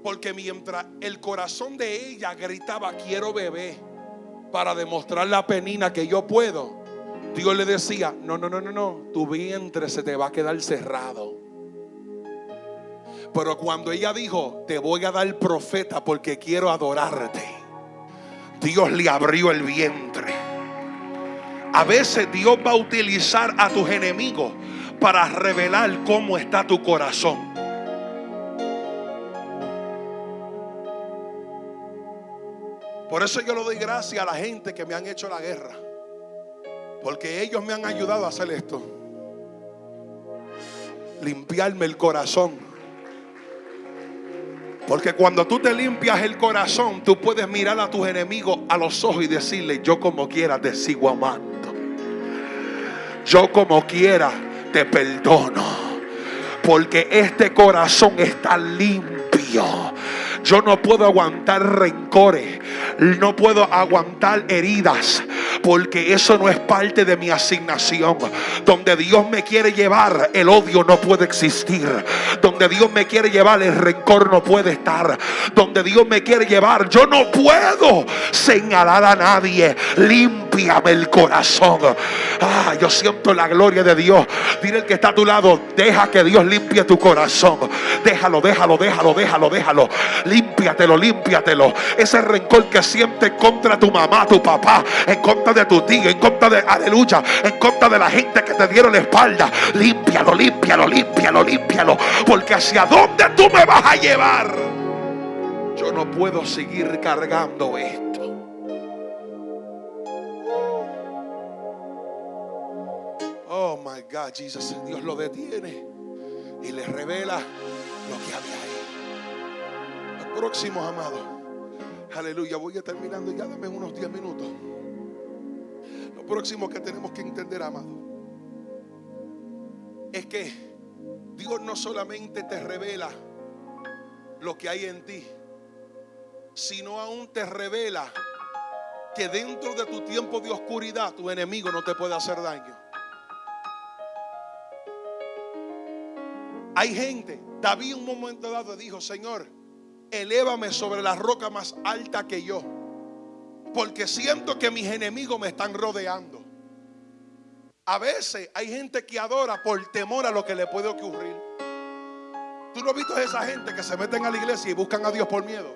Porque mientras el corazón de ella gritaba, quiero bebé, para demostrar la penina que yo puedo, Dios le decía, no, no, no, no, no, tu vientre se te va a quedar cerrado. Pero cuando ella dijo, te voy a dar profeta porque quiero adorarte, Dios le abrió el vientre. A veces Dios va a utilizar a tus enemigos para revelar cómo está tu corazón. Por eso yo le doy gracias a la gente que me han hecho la guerra. Porque ellos me han ayudado a hacer esto. Limpiarme el corazón. Porque cuando tú te limpias el corazón, tú puedes mirar a tus enemigos a los ojos y decirle, yo como quiera te sigo amando. Yo como quiera te perdono. Porque este corazón está limpio. Yo no puedo aguantar rencores. No puedo aguantar heridas. Porque eso no es parte de mi asignación. Donde Dios me quiere llevar, el odio no puede existir. Donde Dios me quiere llevar, el rencor no puede estar. Donde Dios me quiere llevar, yo no puedo señalar a nadie. Límpiame el corazón. Ah, yo siento la gloria de Dios. Dile el que está a tu lado, deja que Dios limpie tu corazón. Déjalo, déjalo, déjalo, déjalo, déjalo. Límpiatelo, límpiatelo. Ese rencor que sientes contra tu mamá, tu papá, en contra de tu tío, en contra de, aleluya, en contra de la gente que te dieron la espalda. Límpialo, límpialo, límpialo, límpialo. Porque hacia dónde tú me vas a llevar. Yo no puedo seguir cargando esto. Oh my God, Jesus, Dios lo detiene y le revela lo que había ahí. Próximos, amados. Aleluya, voy a terminando ya, dame unos 10 minutos. Próximo que tenemos que entender, amado, es que Dios no solamente te revela lo que hay en ti, sino aún te revela que dentro de tu tiempo de oscuridad tu enemigo no te puede hacer daño. Hay gente, David un momento dado dijo, Señor, elévame sobre la roca más alta que yo, porque siento que mis enemigos me están rodeando. A veces hay gente que adora por temor a lo que le puede ocurrir. Tú no has visto a esa gente que se meten a la iglesia y buscan a Dios por miedo.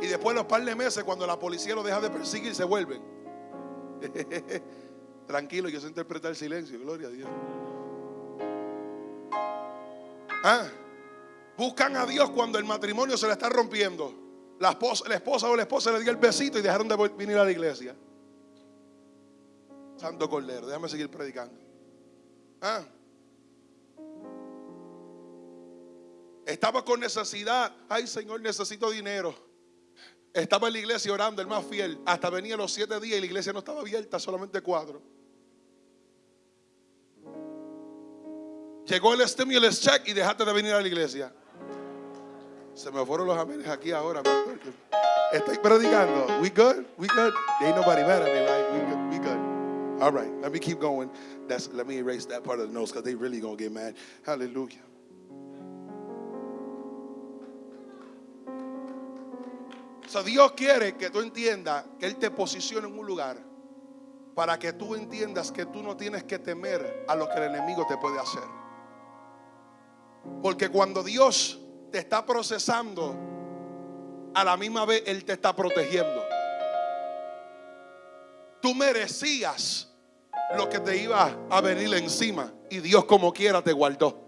Y después los par de meses, cuando la policía lo deja de perseguir, se vuelven. Tranquilo, yo sé interpretar el silencio, gloria a Dios. Ah, buscan a Dios cuando el matrimonio se le está rompiendo. La esposa, o la esposa le dio el besito y dejaron de venir a la iglesia. Santo Cordero, déjame seguir predicando. Ah. Estaba con necesidad. Ay, Señor, necesito dinero. Estaba en la iglesia orando, el más fiel. Hasta venía los siete días y la iglesia no estaba abierta, solamente cuatro. Llegó el stimulus check y dejaste de venir a la iglesia. Se me fueron los amenes aquí ahora. Estoy predicando. We good? We good? Ain't nobody mad at me, right? We good? We good. All right. Let me keep going. Let me erase that part of the notes because they really going to get mad. Hallelujah. So Dios quiere que tú entiendas que Él te posiciona en un lugar para que tú entiendas que tú no tienes que temer a lo que el enemigo te puede hacer. Porque cuando Dios te está procesando, a la misma vez Él te está protegiendo. Tú merecías lo que te iba a venir encima y Dios como quiera te guardó.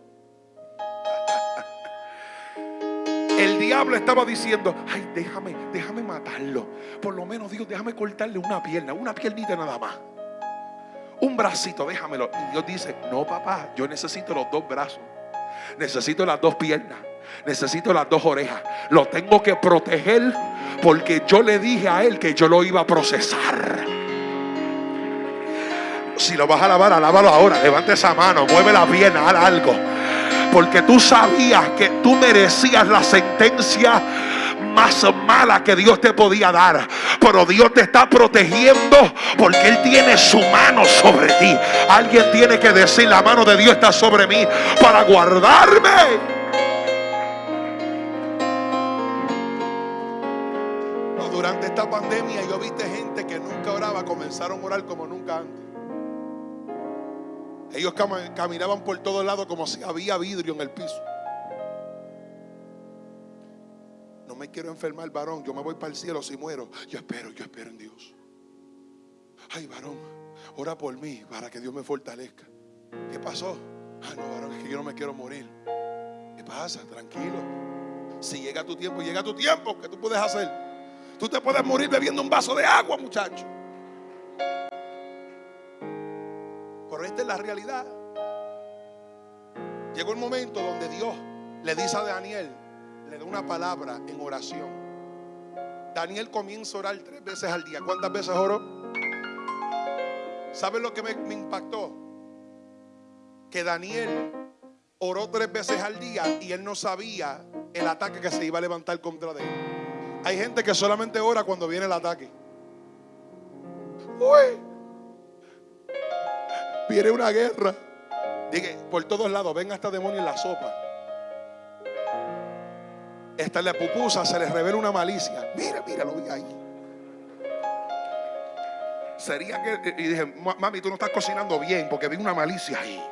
El diablo estaba diciendo, ay, déjame, déjame matarlo. Por lo menos Dios, déjame cortarle una pierna, una piernita nada más. Un bracito, déjamelo. Y Dios dice, no, papá, yo necesito los dos brazos. Necesito las dos piernas. Necesito las dos orejas. Lo tengo que proteger porque yo le dije a él que yo lo iba a procesar. Si lo vas a alabar, alábalo ahora. Levante esa mano, mueve la pierna, haz algo. Porque tú sabías que tú merecías la sentencia más mala que Dios te podía dar. Pero Dios te está protegiendo porque Él tiene su mano sobre ti. Alguien tiene que decir, la mano de Dios está sobre mí para guardarme. Comenzaron a orar como nunca antes. Ellos cam- caminaban por todos lados como si había vidrio en el piso. No me quiero enfermar, varón. Yo me voy para el cielo si muero. Yo espero, yo espero en Dios. Ay, varón, ora por mí para que Dios me fortalezca. ¿Qué pasó? Ah, no, varón, es que yo no me quiero morir. ¿Qué pasa? Tranquilo. Si llega tu tiempo, llega tu tiempo, ¿qué tú puedes hacer? Tú te puedes morir bebiendo un vaso de agua, muchacho. Pero esta es la realidad. Llegó el momento donde Dios le dice a Daniel, le da una palabra en oración. Daniel comienza a orar tres veces al día. ¿Cuántas veces oró? ¿Sabes lo que me, me impactó? Que Daniel oró tres veces al día y él no sabía el ataque que se iba a levantar contra él. Hay gente que solamente ora cuando viene el ataque. Uy, viene una guerra. Dije, por todos lados, ven hasta demonio en la sopa. Esta en la pupusa se les revela una malicia. Mira, mira, lo vi ahí. Sería que. Y dije, "Ma- mami, tú no estás cocinando bien porque vi una malicia ahí.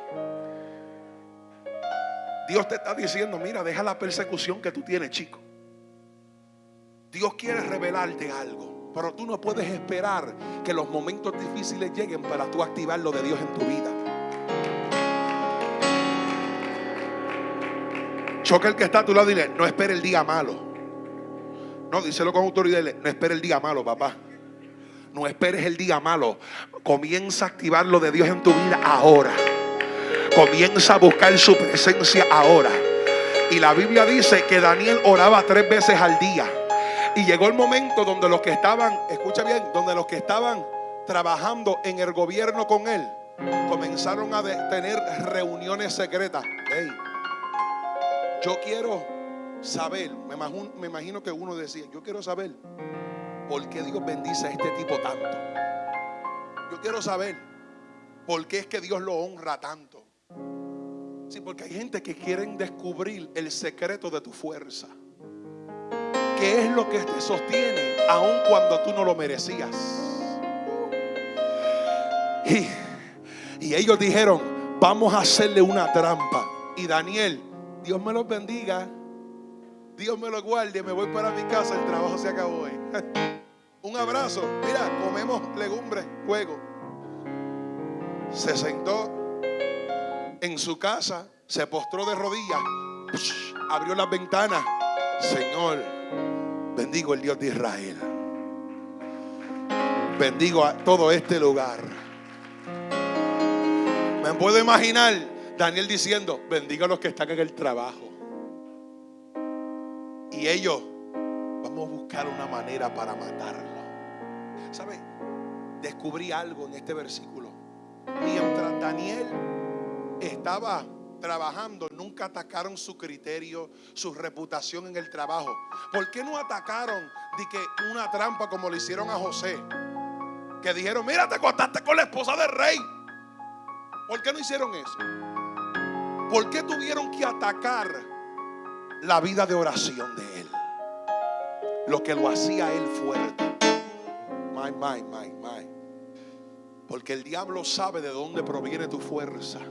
Dios te está diciendo, mira, deja la persecución que tú tienes, chico. Dios quiere revelarte algo, pero tú no puedes esperar que los momentos difíciles lleguen para tú activar lo de Dios en tu vida. Choca el que está a tu lado y dile, no espere el día malo. No, díselo con autoridad, dile, no espere el día malo, papá. No esperes el día malo. Comienza a activar lo de Dios en tu vida ahora. Comienza a buscar su presencia ahora. Y la Biblia dice que Daniel oraba tres veces al día. Y llegó el momento donde los que estaban, escucha bien, donde los que estaban trabajando en el gobierno con él, comenzaron a tener reuniones secretas. Ey, yo quiero saber, me imagino, me imagino que uno decía, yo quiero saber por qué Dios bendice a este tipo tanto. Yo quiero saber por qué es que Dios lo honra tanto. Sí, porque hay gente que quieren descubrir el secreto de tu fuerza. ¿Qué es lo que te sostiene aun cuando tú no lo merecías? Y, y ellos dijeron, vamos a hacerle una trampa. Y Daniel Dios me los bendiga. Dios me los guarde. Me voy para mi casa. El trabajo se acabó hoy. Un abrazo. Mira, comemos legumbres, fuego. Se sentó en su casa, se postró de rodillas, abrió las ventanas. Señor, bendigo el Dios de Israel. Bendigo a todo este lugar. Me puedo imaginar Daniel diciendo, bendiga a los que están en el trabajo. Y ellos, vamos a buscar una manera para matarlo. ¿Sabe? Descubrí algo en este versículo. Mientras Daniel estaba trabajando, nunca atacaron su criterio, su reputación en el trabajo. ¿Por qué no atacaron de que una trampa como le hicieron a José? Que dijeron, mira, te acostaste con la esposa del rey. ¿Por qué no hicieron eso? ¿Por qué tuvieron que atacar la vida de oración de él? Lo que lo hacía él fuerte. My, my, my, my. Porque el diablo sabe de dónde proviene tu fuerza.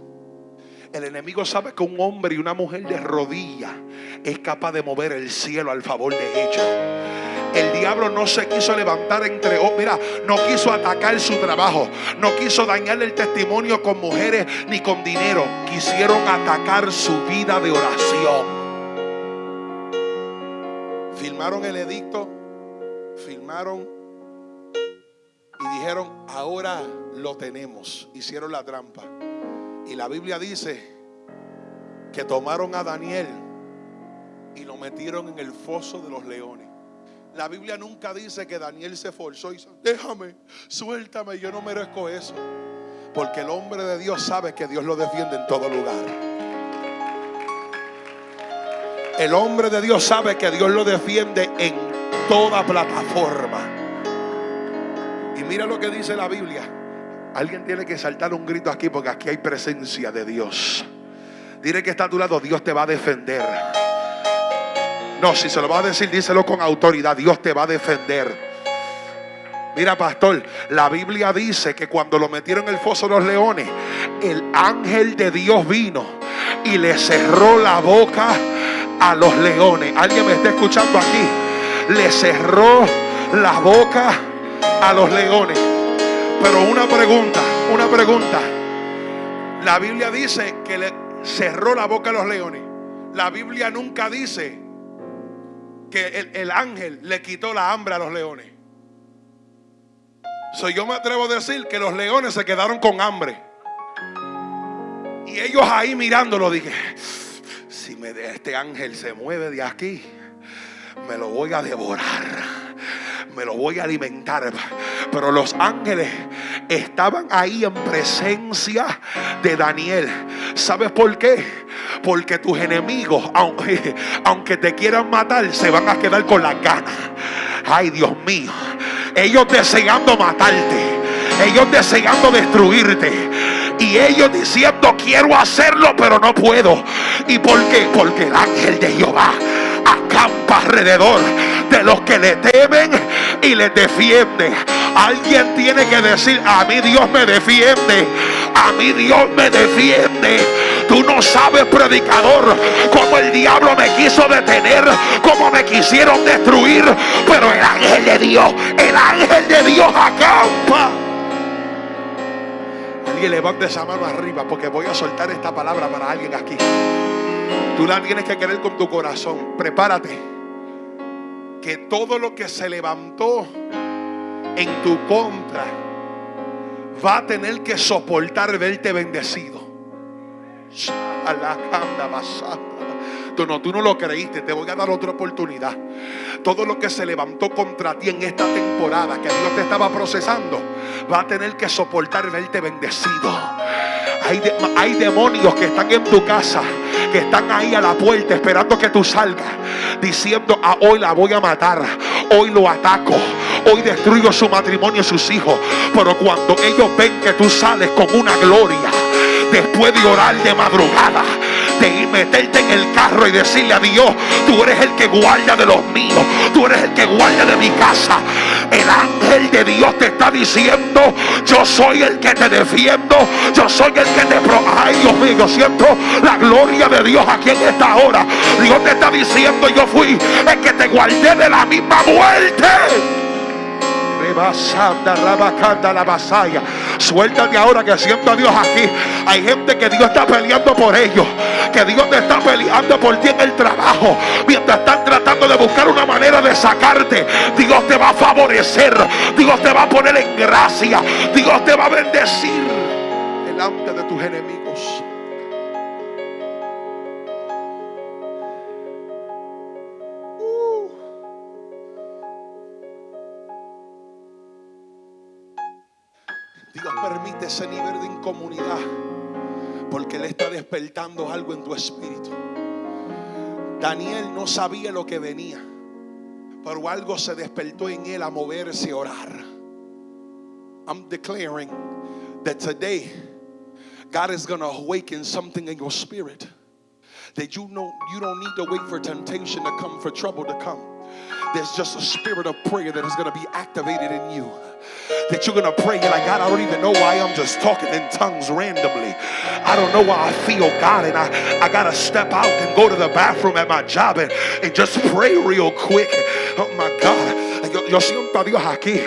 El enemigo sabe que un hombre y una mujer de rodilla es capaz de mover el cielo al favor de ella. El diablo no se quiso levantar entre, oh, mira, no quiso atacar su trabajo, no quiso dañarle el testimonio con mujeres ni con dinero. Quisieron atacar su vida de oración. Filmaron el edicto, filmaron y dijeron, ahora lo tenemos. Hicieron la trampa. Y la Biblia dice que tomaron a Daniel y lo metieron en el foso de los leones. La Biblia nunca dice que Daniel se forzó y dijo, déjame, suéltame, yo no merezco eso. Porque el hombre de Dios sabe que Dios lo defiende en todo lugar. El hombre de Dios sabe que Dios lo defiende en toda plataforma. Y mira lo que dice la Biblia. Alguien tiene que saltar un grito aquí porque aquí hay presencia de Dios. Dile que está a tu lado, Dios te va a defender. No, si se lo va a decir, díselo con autoridad. Dios te va a defender. Mira, pastor, la Biblia dice que cuando lo metieron en el foso los leones, el ángel de Dios vino y le cerró la boca a los leones. ¿Alguien me está escuchando aquí? Le cerró la boca a los leones. Pero una pregunta, una pregunta. La Biblia dice que le cerró la boca a los leones. La Biblia nunca dice que el, el ángel le quitó la hambre a los leones. So, yo me atrevo a decir que los leones se quedaron con hambre. Y ellos ahí mirándolo dije, si me este ángel se mueve de aquí, me lo voy a devorar me lo voy a alimentar. Pero los ángeles estaban ahí en presencia de Daniel. ¿Sabes por qué? Porque tus enemigos, aunque, aunque te quieran matar, se van a quedar con las ganas. Ay, Dios mío. Ellos deseando matarte. Ellos deseando destruirte. Y ellos diciendo, quiero hacerlo, pero no puedo. ¿Y por qué? Porque el ángel de Jehová acampa alrededor de los que le temen y le defiende. Alguien tiene que decir, a mí Dios me defiende. A mí Dios me defiende. Tú no sabes, predicador, cómo el diablo me quiso detener, cómo me quisieron destruir. Pero el ángel de Dios, el ángel de Dios acampa. Alguien levante esa mano arriba porque voy a soltar esta palabra para alguien aquí. Tú la tienes que querer con tu corazón. Prepárate. Que todo lo que se levantó en tu contra va a tener que soportar verte bendecido. Tú no, tú no lo creíste, te voy a dar otra oportunidad. Todo lo que se levantó contra ti en esta temporada que Dios te estaba procesando, va a tener que soportar verte bendecido. Hay, demonios que están en tu casa, que están ahí a la puerta esperando que tú salgas, diciendo, ah, hoy la voy a matar, hoy lo ataco, hoy destruyo su matrimonio y sus hijos. Pero cuando ellos ven que tú sales con una gloria, después de orar de madrugada, de meterte en el carro y decirle a Dios, tú eres el que guarda de los míos, tú eres el que guarda de mi casa. El ángel de Dios te está diciendo, yo soy el que te defiendo, yo soy el que te... Pro Ay, Dios mío, yo siento la gloria de Dios aquí en esta hora. Dios te está diciendo, yo fui el que te guardé de la misma muerte. La. Suéltate ahora que siento a Dios aquí. Hay gente que Dios está peleando por ellos. Que Dios te está peleando por ti en el trabajo. Mientras están tratando de buscar una manera de sacarte. Dios te va a favorecer. Dios te va a poner en gracia. Dios te va a bendecir delante de tus enemigos. Permite ese nivel de incomunidad porque Él está despertando algo en tu espíritu. Daniel no sabía lo que venía, pero algo se despertó en él a moverse y orar. I'm declaring that today God is going to awaken something in your spirit that you know you don't need to wait for temptation to come, for trouble to come. There's just a spirit of prayer that is going to be activated in you. That you're going to pray. You're like, God, I don't even know why I'm just talking in tongues randomly. I don't know why I feel God. And I, I got to step out and go to the bathroom at my job and, and just pray real quick. Oh my God. Yo, siento a Dios aquí.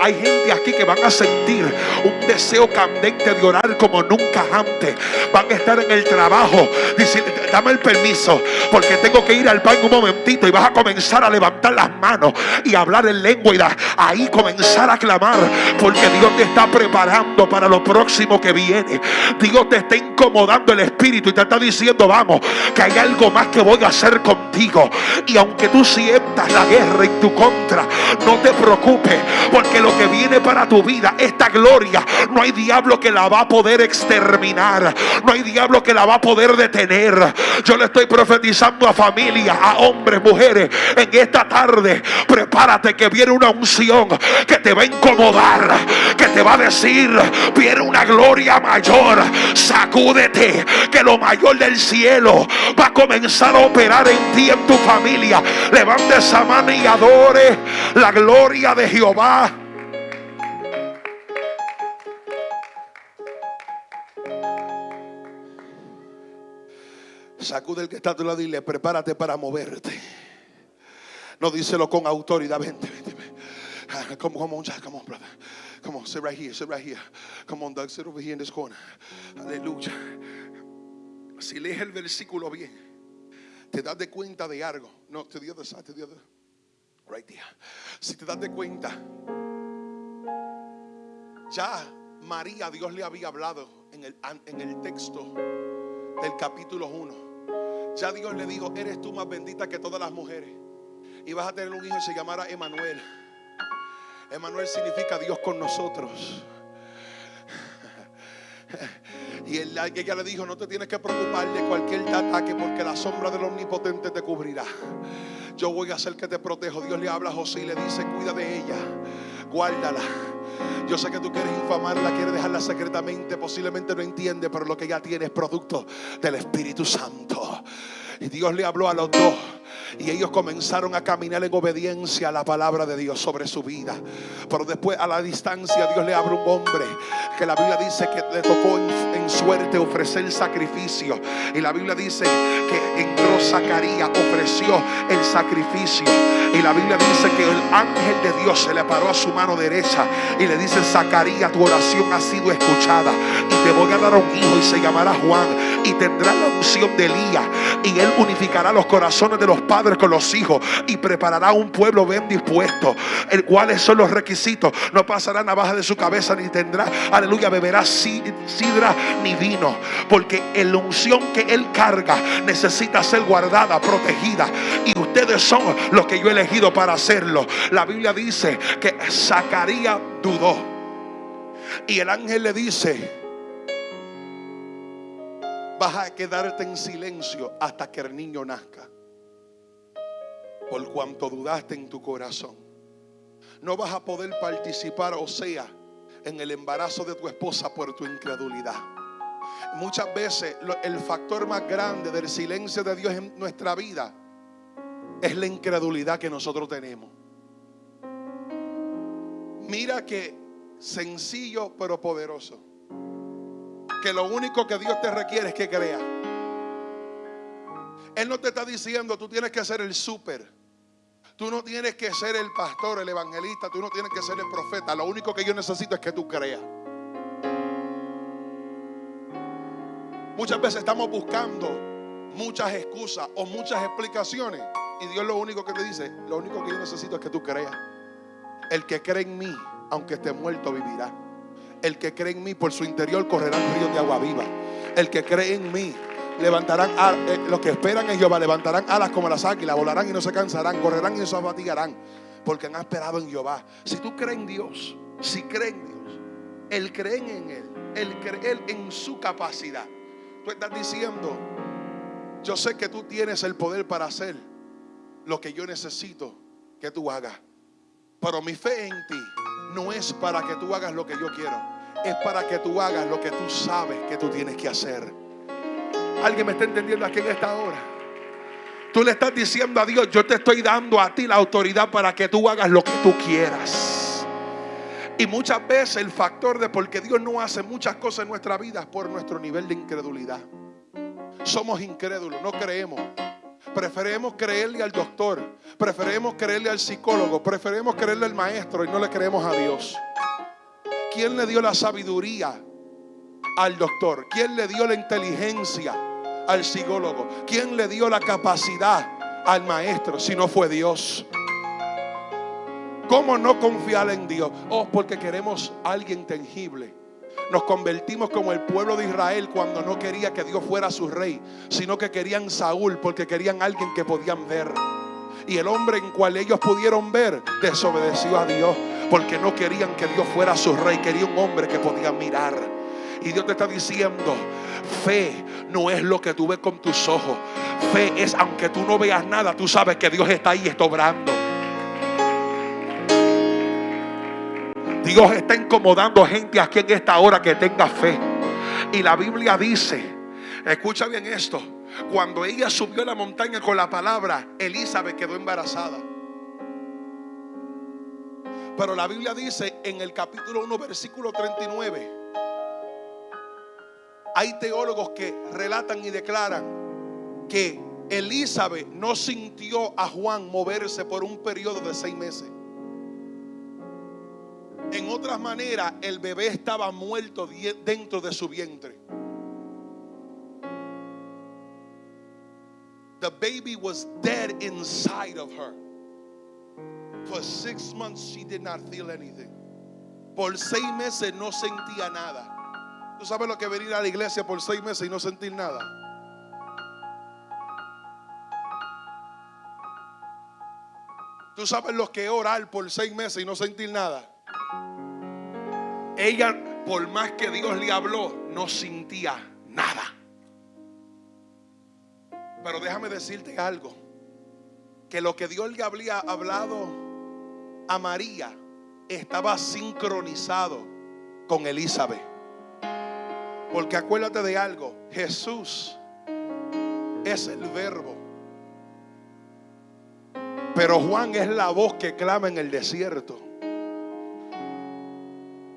Hay gente aquí que van a sentir un deseo candente de orar como nunca antes. Van a estar en el trabajo. Diciendo, dame el permiso porque tengo que ir al baño un momentito y vas a comenzar a levantar las manos y hablar en lengua y da- ahí comenzar a clamar porque Dios te está preparando para lo próximo que viene. Dios te está incomodando el espíritu y te está diciendo, vamos, que hay algo más que voy a hacer contigo. Y aunque tú sientas la guerra en tu contra, no te preocupes porque lo que viene para tu vida, esta gloria, no hay diablo que la va a poder exterminar. No hay diablo que la va a poder detener. Yo le estoy profetizando a familias, a hombres, mujeres, en esta tarde. Prepárate que viene una unción que te va a incomodar, que te va a decir, viene una gloria mayor. Sacúdete, que lo mayor del cielo va a comenzar a operar en ti, en tu familia. Levante esa mano y adore la gloria de Jehová. Sacude el que está a tu lado y dile, prepárate para moverte. No díselo con autoridad. Vente, vente. Ah, Come, come on, Jack. Come on, brother. Come on, sit right here. Sit right here. Come on, Doug. Sit over here in this corner. Aleluya. Si lees el versículo bien, te das de cuenta de algo. No, to the other side, to the other. Si te das de cuenta, ya María, Dios le había hablado en el, en el texto del capítulo 1. Ya Dios le dijo, eres tú más bendita que todas las mujeres. Y vas a tener un hijo y se llamará Emanuel. Emanuel significa Dios con nosotros. Y él- ella le dijo, no te tienes que preocupar de cualquier ataque porque la sombra del omnipotente te cubrirá. Yo voy a hacer que te protejo. Dios le habla a José y le dice, cuida de ella, guárdala. Yo sé que tú quieres infamarla, quieres dejarla secretamente, posiblemente no entiende, pero lo que ella tiene es producto del Espíritu Santo. Y Dios le habló a los dos. Y ellos comenzaron a caminar en obediencia a la palabra de Dios sobre su vida. Pero después a la distancia Dios le abre un hombre que la Biblia dice que le tocó en, suerte ofrecer sacrificio. Y la Biblia dice que entró Zacarías, ofreció el sacrificio. Y la Biblia dice que el ángel de Dios se le paró a su mano derecha y le dice, Zacarías, tu oración ha sido escuchada. Y te voy a dar un hijo y se llamará Juan. Y tendrá la unción de Elías. Y él unificará los corazones de los padres con los hijos. Y preparará un pueblo bien dispuesto. El cuáles son los requisitos. No pasará navaja de su cabeza ni tendrá, aleluya, beberá si- sidra ni vino. Porque la unción que él carga necesita ser guardada, protegida. Y ustedes son los que yo he elegido para hacerlo. La Biblia dice que Zacarías dudó. Y el ángel le dice, vas a quedarte en silencio hasta que el niño nazca. Por cuanto dudaste en tu corazón. No vas a poder participar, o sea, en el embarazo de tu esposa por tu incredulidad. Muchas veces el factor más grande del silencio de Dios en nuestra vida es la incredulidad que nosotros tenemos. Mira que sencillo pero poderoso. Que lo único que Dios te requiere es que creas. Él no te está diciendo, tú tienes que ser el súper. Tú no tienes que ser el pastor, el evangelista, tú no tienes que ser el profeta. Lo único que yo necesito es que tú creas. Muchas veces estamos buscando muchas excusas o muchas explicaciones. Y Dios lo único que te dice, lo único que yo necesito es que tú creas. El que cree en mí, aunque esté muerto, vivirá. El que cree en mí, por su interior correrán ríos de agua viva. El que cree en mí, levantarán, eh, los que esperan en Jehová levantarán alas como las águilas, volarán y no se cansarán, correrán y no se fatigarán, porque han esperado en Jehová. Si tú crees en Dios, si crees en Dios, el creen en Él, el creer en su capacidad. Tú estás diciendo, yo sé que tú tienes el poder para hacer lo que yo necesito que tú hagas. Pero mi fe en ti no es para que tú hagas lo que yo quiero. Es para que tú hagas lo que tú sabes que tú tienes que hacer. ¿Alguien me está entendiendo aquí en esta hora? Tú le estás diciendo a Dios, yo te estoy dando a ti la autoridad para que tú hagas lo que tú quieras. Y muchas veces el factor de por qué Dios no hace muchas cosas en nuestra vida es por nuestro nivel de incredulidad. Somos incrédulos, no creemos. Preferemos creerle al doctor, preferemos creerle al psicólogo, preferemos creerle al maestro y no le creemos a Dios. ¿Quién le dio la sabiduría al doctor? ¿Quién le dio la inteligencia al psicólogo? ¿Quién le dio la capacidad al maestro si no fue Dios? ¿Cómo no confiar en Dios? Oh, porque queremos alguien tangible. Nos convertimos como el pueblo de Israel cuando no quería que Dios fuera su rey, sino que querían Saúl porque querían alguien que podían ver. Y el hombre en cual ellos pudieron ver desobedeció a Dios porque no querían que Dios fuera su rey, quería un hombre que podían mirar. Y Dios te está diciendo, fe no es lo que tú ves con tus ojos. Fe es, aunque tú no veas nada, tú sabes que Dios está ahí, está obrando. Dios está incomodando gente aquí en esta hora que tenga fe. Y la Biblia dice, escucha bien esto, cuando ella subió a la montaña con la palabra, Elizabeth quedó embarazada. Pero la Biblia dice en el capítulo 1, versículo 39, hay teólogos que relatan y declaran que Elizabeth no sintió a Juan moverse por un periodo de seis meses. En otras maneras, el bebé estaba muerto dentro de su vientre. The baby was dead inside of her. For six months she did not feel anything. Por seis meses no sentía nada. ¿Tú sabes lo que venir a la iglesia por seis meses y no sentir nada? ¿Tú sabes lo que orar por seis meses y no sentir nada? Ella, por más que Dios le habló, no sentía nada. Pero déjame decirte algo, que lo que Dios le había hablado a María estaba sincronizado con Elizabeth. Porque acuérdate de algo, Jesús es el verbo. Pero Juan es la voz que clama en el desierto.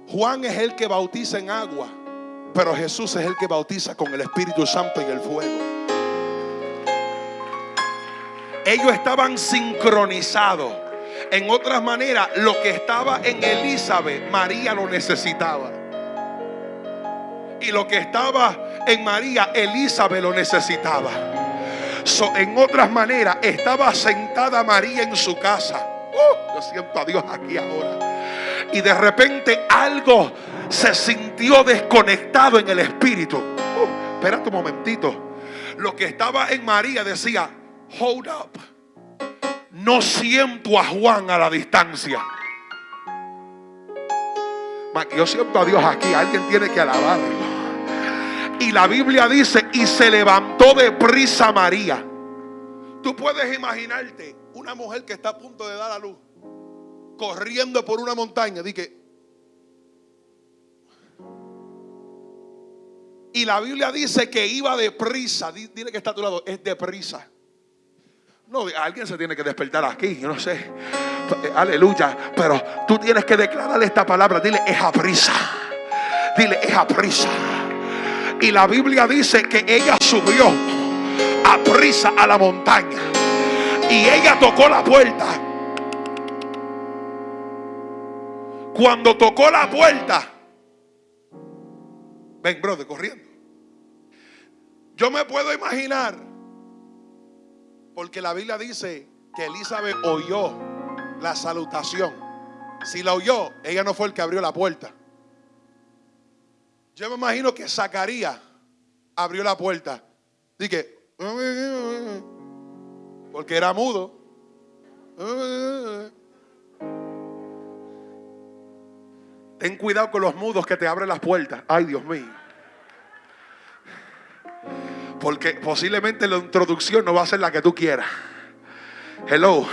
Juan es el que bautiza en agua, pero Jesús es el que bautiza con el Espíritu Santo y el fuego. Ellos estaban sincronizados. En otras maneras, lo que estaba en Elizabeth, María lo necesitaba. Y lo que estaba en María, Elizabeth lo necesitaba. en otras maneras, estaba sentada María en su casa. Uh, yo siento a Dios aquí ahora y de repente algo se sintió desconectado en el espíritu. Uh, espérate un momentito. Lo que estaba en María decía, hold up. No siento a Juan a la distancia. Yo siento a Dios aquí. Alguien tiene que alabarlo. Y la Biblia dice, y se levantó de prisa María. Tú puedes imaginarte una mujer que está a punto de dar a luz corriendo por una montaña. Dije, y la Biblia dice que iba deprisa. Dile que está a tu lado, es deprisa. No, alguien se tiene que despertar aquí, yo no sé. aleluya, pero tú tienes que declararle esta palabra. Dile, es a prisa. Dile, es a prisa. Y la Biblia dice que ella subió a prisa a la montaña. Y ella tocó la puerta. Cuando tocó la puerta, ven, brother, corriendo. Yo me puedo imaginar, porque la Biblia dice que Elizabeth oyó la salutación. Si la oyó, ella no fue el que abrió la puerta. Yo me imagino que Zacarías abrió la puerta. Dije, porque era mudo. Ten cuidado con los mudos que te abren las puertas. Ay, Dios mío. Porque posiblemente la introducción no va a ser la que tú quieras. Hello.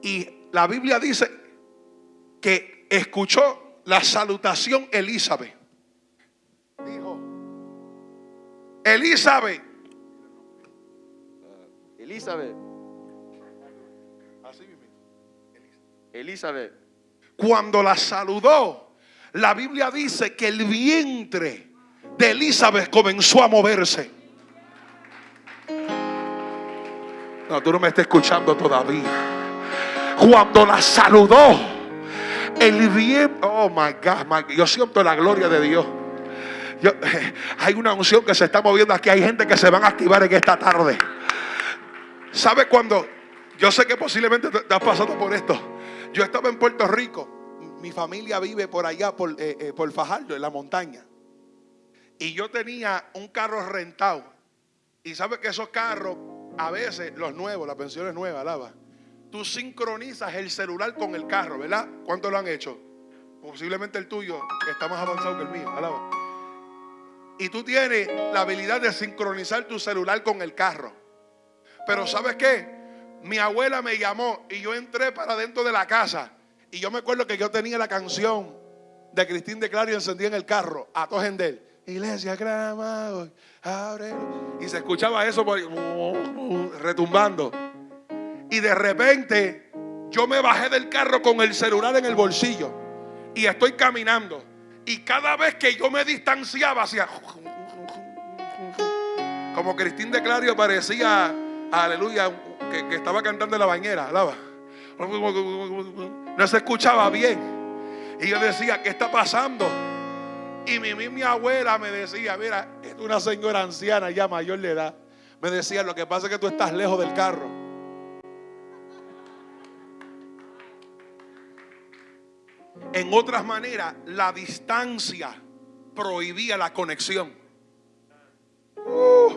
Y la Biblia dice que escuchó la salutación Elizabeth. Elizabeth. Elizabeth, Así mismo. Elizabeth, Cuando la saludó, la Biblia dice que el vientre de Elizabeth comenzó a moverse. No, tú no me estás escuchando todavía. Cuando la saludó, el vientre, oh my God, my God, yo siento la gloria de Dios. Hay una unción que se está moviendo aquí. Hay gente que se van a activar en esta tarde. ¿Sabe cuando? Yo sé que posiblemente te estás pasando por esto. Yo estaba en Puerto Rico. Mi familia vive por allá, por, eh, eh, Fajardo, en la montaña. Y yo tenía un carro rentado. Y sabe que esos carros, a veces, los nuevos, las pensiones nuevas, alaba. Tú sincronizas el celular con el carro, ¿verdad? ¿Cuántos lo han hecho? Posiblemente el tuyo está más avanzado que el mío, alaba. Y tú tienes la habilidad de sincronizar tu celular con el carro. Pero ¿sabes qué? Mi abuela me llamó y yo entré para dentro de la casa. Y yo me acuerdo que yo tenía la canción de Cristín de Clario encendida en el carro, a Tojendel. Iglesia grama ábrelo. Y se escuchaba eso por ahí, retumbando. Y de repente yo me bajé del carro con el celular en el bolsillo. Y estoy caminando. Y cada vez que yo me distanciaba hacia... Como Cristín de Clario parecía, aleluya, que, que estaba cantando en la bañera, alaba. No se escuchaba bien. Y yo decía, ¿qué está pasando? Y mi, mi, mi abuela me decía, mira, es una señora anciana ya mayor de edad. Me decía, lo que pasa es que tú estás lejos del carro. En otras maneras, la distancia prohibía la conexión. Uh,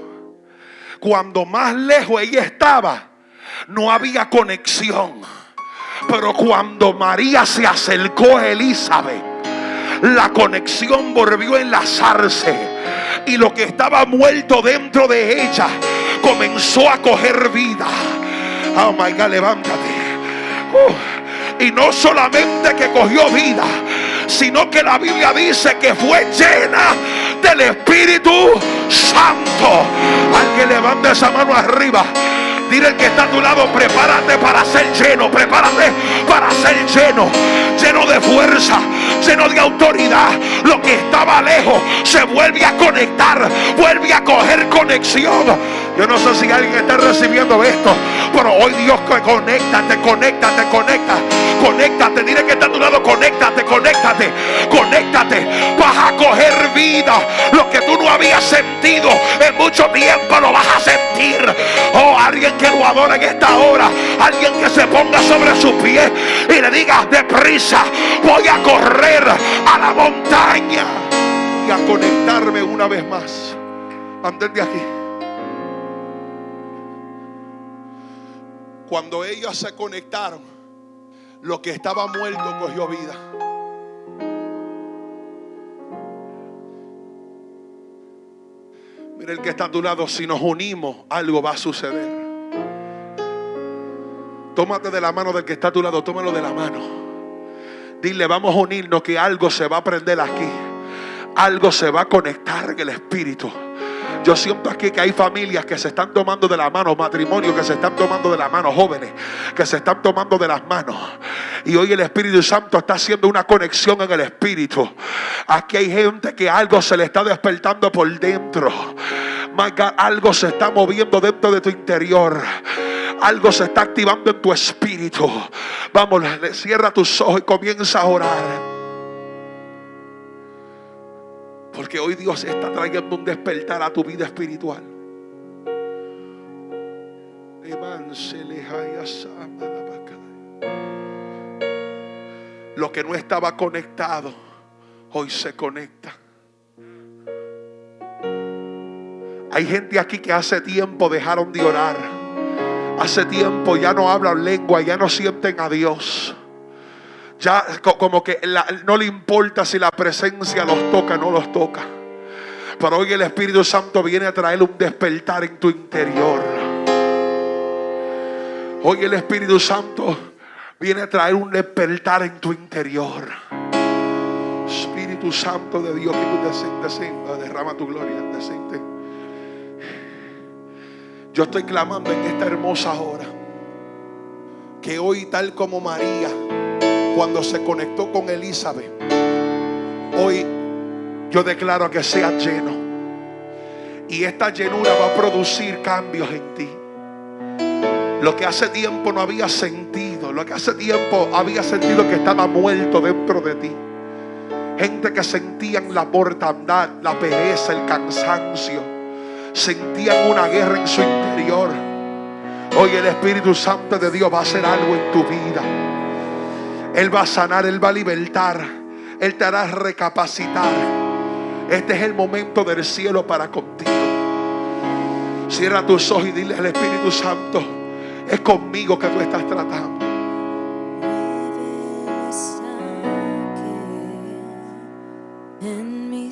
cuando más lejos ella estaba, no había conexión. Pero cuando María se acercó a Elizabeth, la conexión volvió a enlazarse. Y lo que estaba muerto dentro de ella comenzó a coger vida. Oh my God, levántate. Uh, y no solamente que cogió vida, sino que la Biblia dice que fue llena del Espíritu Santo. Alguien levanta esa mano arriba. Dile al que está a tu lado, prepárate para ser lleno, prepárate para ser lleno, lleno de fuerza, lleno de autoridad. Lo que estaba lejos se vuelve a conectar, vuelve a coger conexión. Yo no sé si alguien está recibiendo esto, pero hoy Dios conéctate, conéctate, conecta, conéctate. Dile que está a tu lado, conéctate, conéctate, conéctate. Vas a coger vida. Lo que tú no habías sentido en mucho tiempo lo vas a sentir. Oh, alguien que lo adora en esta hora, alguien que se ponga sobre sus pies y le diga deprisa, voy a correr a la montaña y a conectarme una vez más. Antes de aquí. Cuando ellos se conectaron, lo que estaba muerto cogió vida. Mira el que está a tu lado, si nos unimos, algo va a suceder. Tómate de la mano del que está a tu lado, tómalo de la mano. Dile, vamos a unirnos que algo se va a prender aquí. Algo se va a conectar en el espíritu. Yo siento aquí que hay familias que se están tomando de la mano, matrimonios que se están tomando de la mano, jóvenes que se están tomando de las manos. Y hoy el Espíritu Santo está haciendo una conexión en el Espíritu. Aquí hay gente que algo se le está despertando por dentro. Algo se está moviendo dentro de tu interior. Algo se está activando en tu espíritu. Vamos, cierra tus ojos y comienza a orar. Porque hoy Dios está trayendo un despertar a tu vida espiritual. Lo que no estaba conectado, hoy se conecta. Hay gente aquí que hace tiempo dejaron de orar. Hace tiempo ya no hablan lengua, ya no sienten a Dios. Ya co- como que no le importa si la presencia los toca o no los toca. Pero hoy el Espíritu Santo viene a traer un despertar en tu interior. Hoy el Espíritu Santo viene a traer un despertar en tu interior. Espíritu Santo de Dios, que tú desciende, derrama tu gloria, desciende. Yo estoy clamando en esta hermosa hora que hoy tal como María cuando se conectó con Elizabeth, hoy yo declaro que sea lleno. Y esta llenura va a producir cambios en ti. Lo que hace tiempo no había sentido, lo que hace tiempo había sentido que estaba muerto dentro de ti. Gente que sentían la mortandad, la pereza, el cansancio. Sentían una guerra en su interior. Hoy el Espíritu Santo de Dios va a hacer algo en tu vida. Él va a sanar, Él va a libertar. Él te hará recapacitar. Este es el momento del cielo para contigo. Cierra tus ojos y dile al Espíritu Santo, es conmigo que tú estás tratando. En mi.